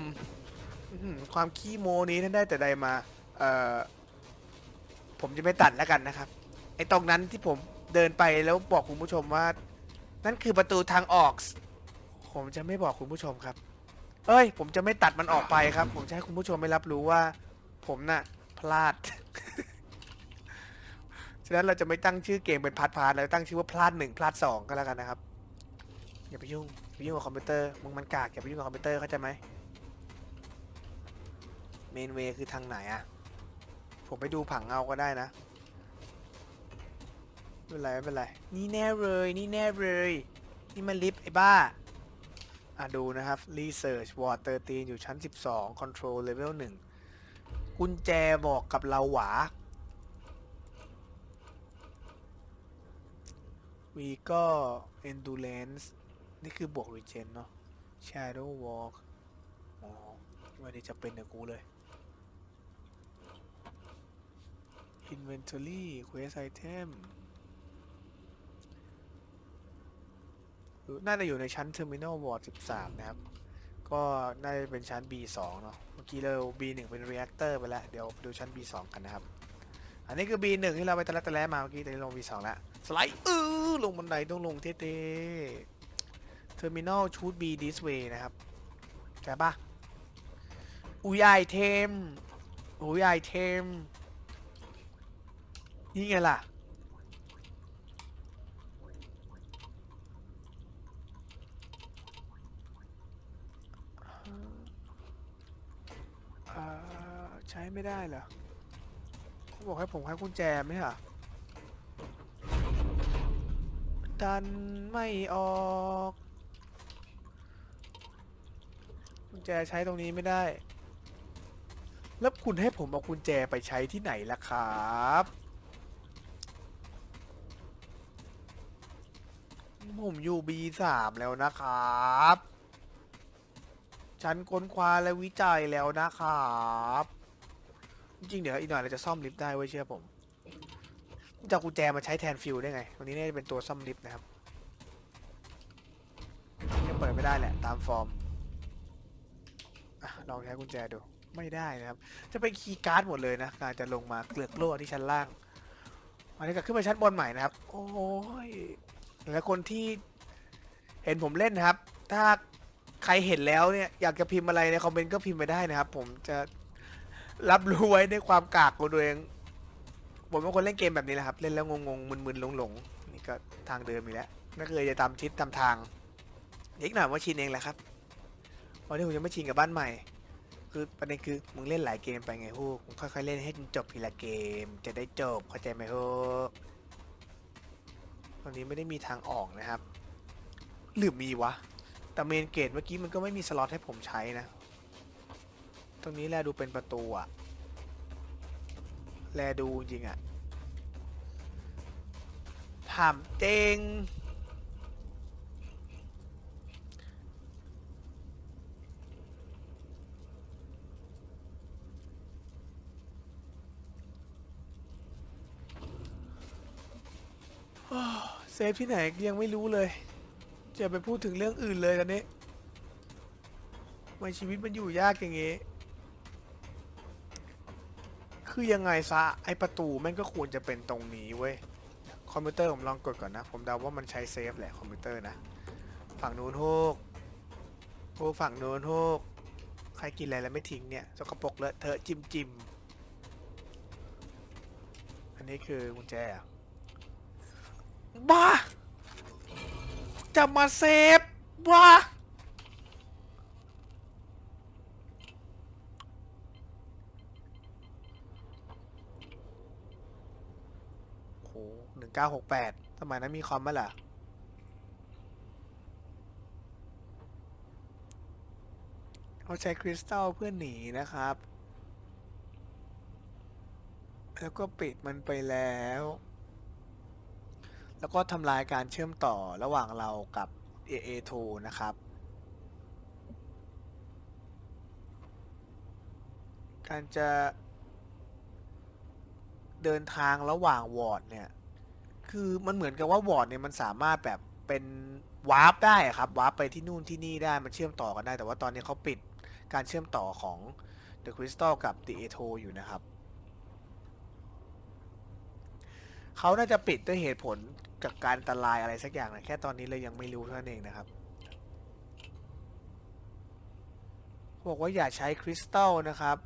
[SPEAKER 1] ความขี้โมนี้ท่านได้แต่ใดมา เอ่อ ผมจะไม่ตัดแล้วกันนะครับ ไอ้ตรงนั้นที่ผมเดินไปแล้วบอกคุณผู้ชมว่า นั่นคือประตูทางออก ผมจะไม่บอกคุณผู้ชมครับ เอ้ย ผมจะไม่ตัดมันออกไปครับ ผมจะให้คุณผู้ชมไม่รับรู้ว่า ผมน่ะ พลาด ฉะนั้นเราจะไม่ตั้งชื่อเกมเป็น part part เราตั้งชื่อว่าพลาดหนึ่งพลาดสองก็แล้วกันนะครับอย่าไปยุ่งไปยุ่งกับคอมพิวเตอร์มึงมันกากอย่าไปยุ่งกับคอมพิวเตอร์เข้าใจไหม main way คือทางไหนอะผมไปดูผังเอาก็ได้นะไม่เป็นไรไม่เป็นไรนี่แน่เลยนี่แน่เลยนี่มันลิฟต์ไอ้บ้าอะดูนะครับ Research Ward 13อยู่ชั้น 12 Control Level 1 กุญแจบอกกับเราหวา วีก็ Endurance นี่คือบวก Regen เนาะ Shadow Walk อ๋อไม่ได้จะเป็นกับกูเลย Inventory Quest Item น่าจะอยู่ในชั้น Terminal Ward 13 นะครับ ก็น่าจะเป็นชั้น B2 เนาะ เมื่อกี้เรา B1 เป็น Reactor ไปแล้ว เดี๋ยวไปดูชั้น B2 กันนะครับ อันนี้คือ B1 ที่เราไปตะลักตะแล้มาเมื่อกี้แต่นี้ลง B2 แล้วสไลด์อื้อลงบันไดต้องลงเท่ๆ Terminal should be this way นะครับใช่ปะอุย item อุย item นี่ไงล่ะอ่าใช้ไม่ได้เหรอ บอกให้ผมให้กุญแจไหมฮะดันไม่ออกกุญแจใช้ตรงนี้ไม่ได้ แล้วคุณให้ผมเอากุญแจไปใช้ที่ไหนล่ะครับผมอยู่ B3 แล้วนะครับ ฉันค้นคว้าและวิจัยแล้วนะครับ จริงๆเดี๋ยวอีกหน่อยเราจะซ่อมลิฟต์ได้ไว้ยเชื่อผมจะเอากุญแจมาใช้แทนฟิวส์ได้ไงวันนี้น่าจะเป็นตัวซ่อมลิฟต์นะครับยังเปิดไม่ได้แหละตามฟอร์มอะลองใช้กุญแจดูไม่ได้นะครับ จะเป็นคีย์การ์ดหมดเลยนะการจะลงมาเกลือกโล่ที่ชั้นล่างวันนี้ก็ขึ้นไปชั้นบนใหม่นะครับ โอ้ยแล้วคนที่เห็นผมเล่นนะครับ ถ้าใครเห็นแล้วเนี่ยอยากจะพิมพ์อะไรในคอมเมนต์ก็พิมพ์ไปได้นะครับ ผมจะ รับรู้ไว้ในความกากของตัวเอง ผมเป็นคนเล่นเกมแบบนี้แหละครับ เล่นแล้วงงๆมึนๆหลงๆนี่ก็ทางเดิมอีกแล้วไม่เคยจะตามทิศตามทางเด็กหน่อยว่าชินเองแหละครับวันนี้ผมจะไม่ชินกับบ้านใหม่ คือประเด็นคือมึงเล่นหลายเกมไปไงฮูกค่อยๆเล่นให้จบทีละเกม จะได้จบเข้าใจไหมฮูกตอนนี้ไม่ได้มีทางออกนะครับหรือมีวะแต่เมนเกตเมื่อกี้มันก็ไม่มีสล็อตให้ผมใช้นะ รงนี้แลดูเป็นประตูอะแลดูจริงอะถามเจงsave ที่ไหนยังไม่รู้เลยจะไปพูดถึงเรื่องอื่นเลยตอนนี้ทำไมชีวิตมันอยู่ยากอย่างงี้ คือยังไงซะไอประตูแม่งก็ควรจะเป็นตรงนี้เว้ยคอมพิวเตอร์ผมลองกดก่อนนะ ผมเดาว่ามันใช้ save แหละคอมพิวเตอร์นะ ฝั่งนู้นโฮกโฮกฝั่งนู้นโฮกใครกินอะไรแล้วไม่ทิ้งเนี่ยสกปรกเลอะเทอะจิมจิมอันนี้คือกุญแจเหรอบ้า จะมาเซฟบ้า 968 สมัยนั้นมีคอมไหมล่ะ เขาใช้คริสตัลเพื่อหนีนะครับ แล้วก็ปิดมันไปแล้ว แล้วก็ทำลายการเชื่อมต่อระหว่างเรากับ AA2 นะครับการจะเดินทางระหว่างวอร์ดเนี่ย คือมันเหมือนกับว่าวอร์ดเนี่ยมันสามารถแบบเป็น warp ได้ครับ warp ไปที่นู่นที่นี่ได้มันเชื่อมต่อกันได้ แต่ว่าตอนนี้เขาปิดการเชื่อมต่อของ The Crystal กับ The A2 อยู่นะครับเขาน่าจะปิดด้วยเหตุผลกับการอันตรายอะไรสักอย่างนะแค่ตอนนี้เลยยังไม่รู้เท่านั้นเองนะครับบอกว่าอย่าใช้คริสตัลนะครับ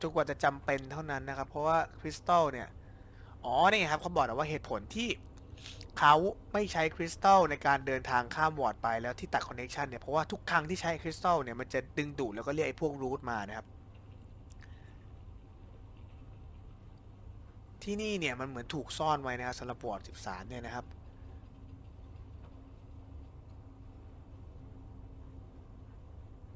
[SPEAKER 1] จนกว่าจะจำเป็นเท่านั้นนะครับ เพราะว่าคริสตัลเนี่ย อ๋อนี่ไงครับเขาบอกนะว่าเหตุผลที่เขาไม่ใช้คริสตัลในการเดินทางข้ามวอร์ดไปแล้วที่ตัดคอนเน c ชันเนี่ยเพราะว่าทุกครั้งที่ใช้คริสตัลเนี่ยมันจะดึงดูดแล้วก็เรียกไอ้พวก root มานะครับ ที่นี่เนี่ยมันเหมือนถูกซ่อนไว้นะครับสำหรับวอร์ด13 เนี่ยนะครับ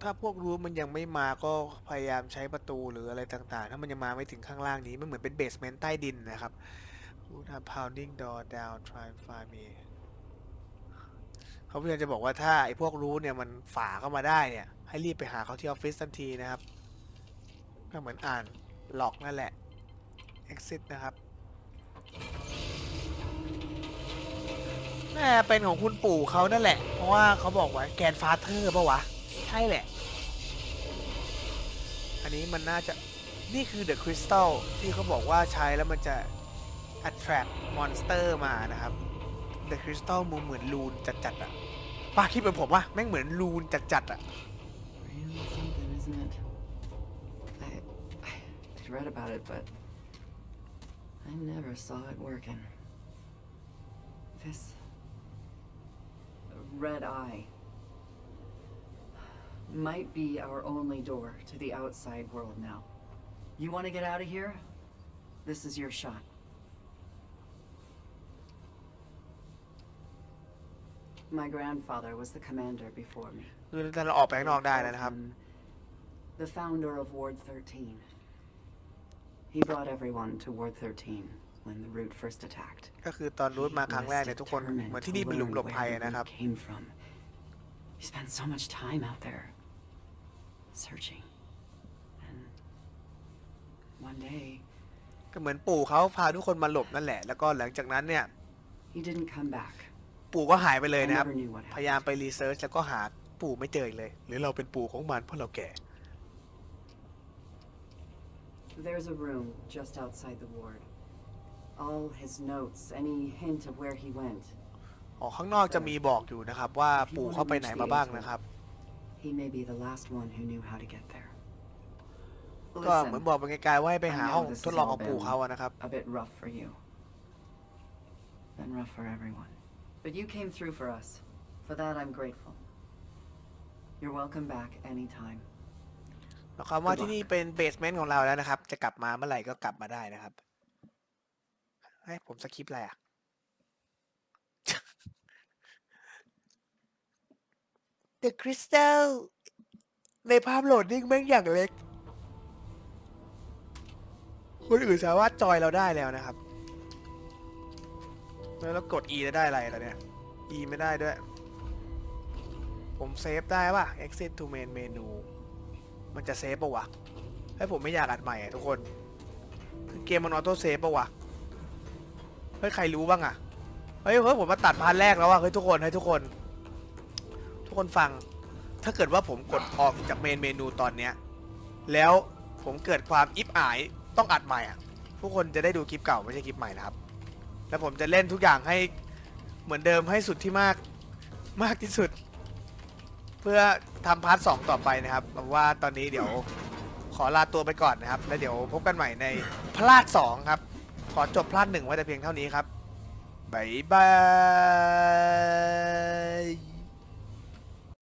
[SPEAKER 1] ถ้าพวกรูทมันยังไม่มาก็พยายามใช้ประตูหรืออะไรต่างๆ ถ้ามันยังมาไม่ถึงข้างล่างนี้ มันเหมือนเป็นเบสเมนต์ใต้ดินนะครับ Root have pounding door down try and find me เขาพยายามจะบอกว่าถ้าไอ้พวกรูทเนี่ยมันฝ่าเข้ามาได้เนี่ย ให้รีบไปหาเขาที่ออฟฟิศทันทีนะครับ ก็เหมือนอ่านหลอกนั่นแหละ exit นะครับน่าเป็นของคุณปู่เขานั่นแหละ เพราะว่าเขาบอกว่าแกนฟาเธอร์ปะวะ ใช่แหละ อันนี้มันน่าจะนี่คือเดอะคริสตัลที่เขาบอกว่าใช้แล้วมันจะ attract นสเตอร์มานะครับเดอะคริสตัลมูเหมือนลูนจัดๆอะป้าคิดเป็นผมว่าแม่งเหมือนลูนจัดๆอะ
[SPEAKER 5] read about it, but I never saw it working. This red eye might be our only door to the outside world now. You want to get out of here? This is your shot. My grandfather was the commander before me.
[SPEAKER 1] คือถ้าเราออกไปข้างนอกได้แล้วนะครับ
[SPEAKER 5] The founder of Ward 13. He brought everyone to Ward 13 when the root first attacked.
[SPEAKER 1] ก็คือตอนรูทมาครั้งแรก
[SPEAKER 5] He
[SPEAKER 1] เนี่ย
[SPEAKER 5] was
[SPEAKER 1] ทุกคน
[SPEAKER 5] determined
[SPEAKER 1] เหมือน
[SPEAKER 5] to
[SPEAKER 1] ที่นี่เป็นหลุม
[SPEAKER 5] learn
[SPEAKER 1] หลบ
[SPEAKER 5] where
[SPEAKER 1] ภัย
[SPEAKER 5] the
[SPEAKER 1] นะครับ
[SPEAKER 5] root came from. He spent so much time out there searching. And one day,
[SPEAKER 1] ก็เหมือนปู่เขาพาทุกคนมาหลบนั่นแหละ แล้วก็หลังจากนั้นเนี่ย
[SPEAKER 5] he didn't come back.
[SPEAKER 1] ปู่ก็หายไปเลย
[SPEAKER 5] I
[SPEAKER 1] นะครับ
[SPEAKER 5] never knew what
[SPEAKER 1] พยายาม
[SPEAKER 5] happened.
[SPEAKER 1] ไปรีเสิร์ชแล้วก็หาปู่ไม่เจออีกเลย หรือเราเป็นปู่ของมันเพราะเราแก่
[SPEAKER 5] There's a room just outside the ward. All his notes, any hint of where he went.
[SPEAKER 1] อ๋อข้างนอกจะมีบอกอยู่นะครับ ว่าปู่เขาไปไหนมาบ้างนะครับ
[SPEAKER 5] He may be the last one who knew how to get there.
[SPEAKER 1] ก็เหมือนบอกไปไกลๆว่าให้ไปหา
[SPEAKER 5] I know
[SPEAKER 1] ห้อง
[SPEAKER 5] this
[SPEAKER 1] ท
[SPEAKER 5] has
[SPEAKER 1] ดลอง
[SPEAKER 5] all
[SPEAKER 1] ของปู่
[SPEAKER 5] been
[SPEAKER 1] เขาอะนะครับ
[SPEAKER 5] A bit rough for you. Been rough for everyone. But you came through for us. For that, I'm grateful. You're welcome back anytime.
[SPEAKER 1] หมายความว่าที่นี่เป็นเบสเมนต์ของเราแล้วนะครับ จะกลับมาเมื่อไหร่ก็กลับมาได้นะครับให้ผมสคริปต์อะไรอ่ะ The Crystal ในภาพโหลดนิ่งแม่งอย่างเล็ก คนอื่นสามารถจอยเราได้แล้วนะครับ แล้วเรากด E จะได้อะไรล่ะเนี่ย E ไม่ได้ด้วย ผม save ได้ป่ะ exit to main menu มันจะ save ปะวะ ให้ผมไม่อยากอัดใหม่อะทุกคน คือเกมมัน auto save ปะวะ เฮ้ย ใครรู้บ้างอะเฮ้ยเฮ้ยผมมาตัด part แรกแล้วว่ะเฮ้ยทุกคนให้ทุกคน ทุกคนฟัง ถ้าเกิดว่าผมกดออกจาก main menu ตอนเนี้ย แล้วผมเกิดความอิบอายต้องอัดใหม่อะ ทุกคนจะได้ดูคลิปเก่าไม่ใช่คลิปใหม่นะครับ แล้วผมจะเล่นทุกอย่างให้เหมือนเดิมให้สุดที่มากมากที่สุด เพื่อทำ part สองต่อไปนะครับว่าตอนนี้เดี๋ยวขอลาตัวไปก่อนนะครับ แล้วเดี๋ยวพบกันใหม่ในพลาดสองครับ ขอจบพลาดหนึ่งไว้แต่เพียงเท่านี้ครับบ๊ายบาย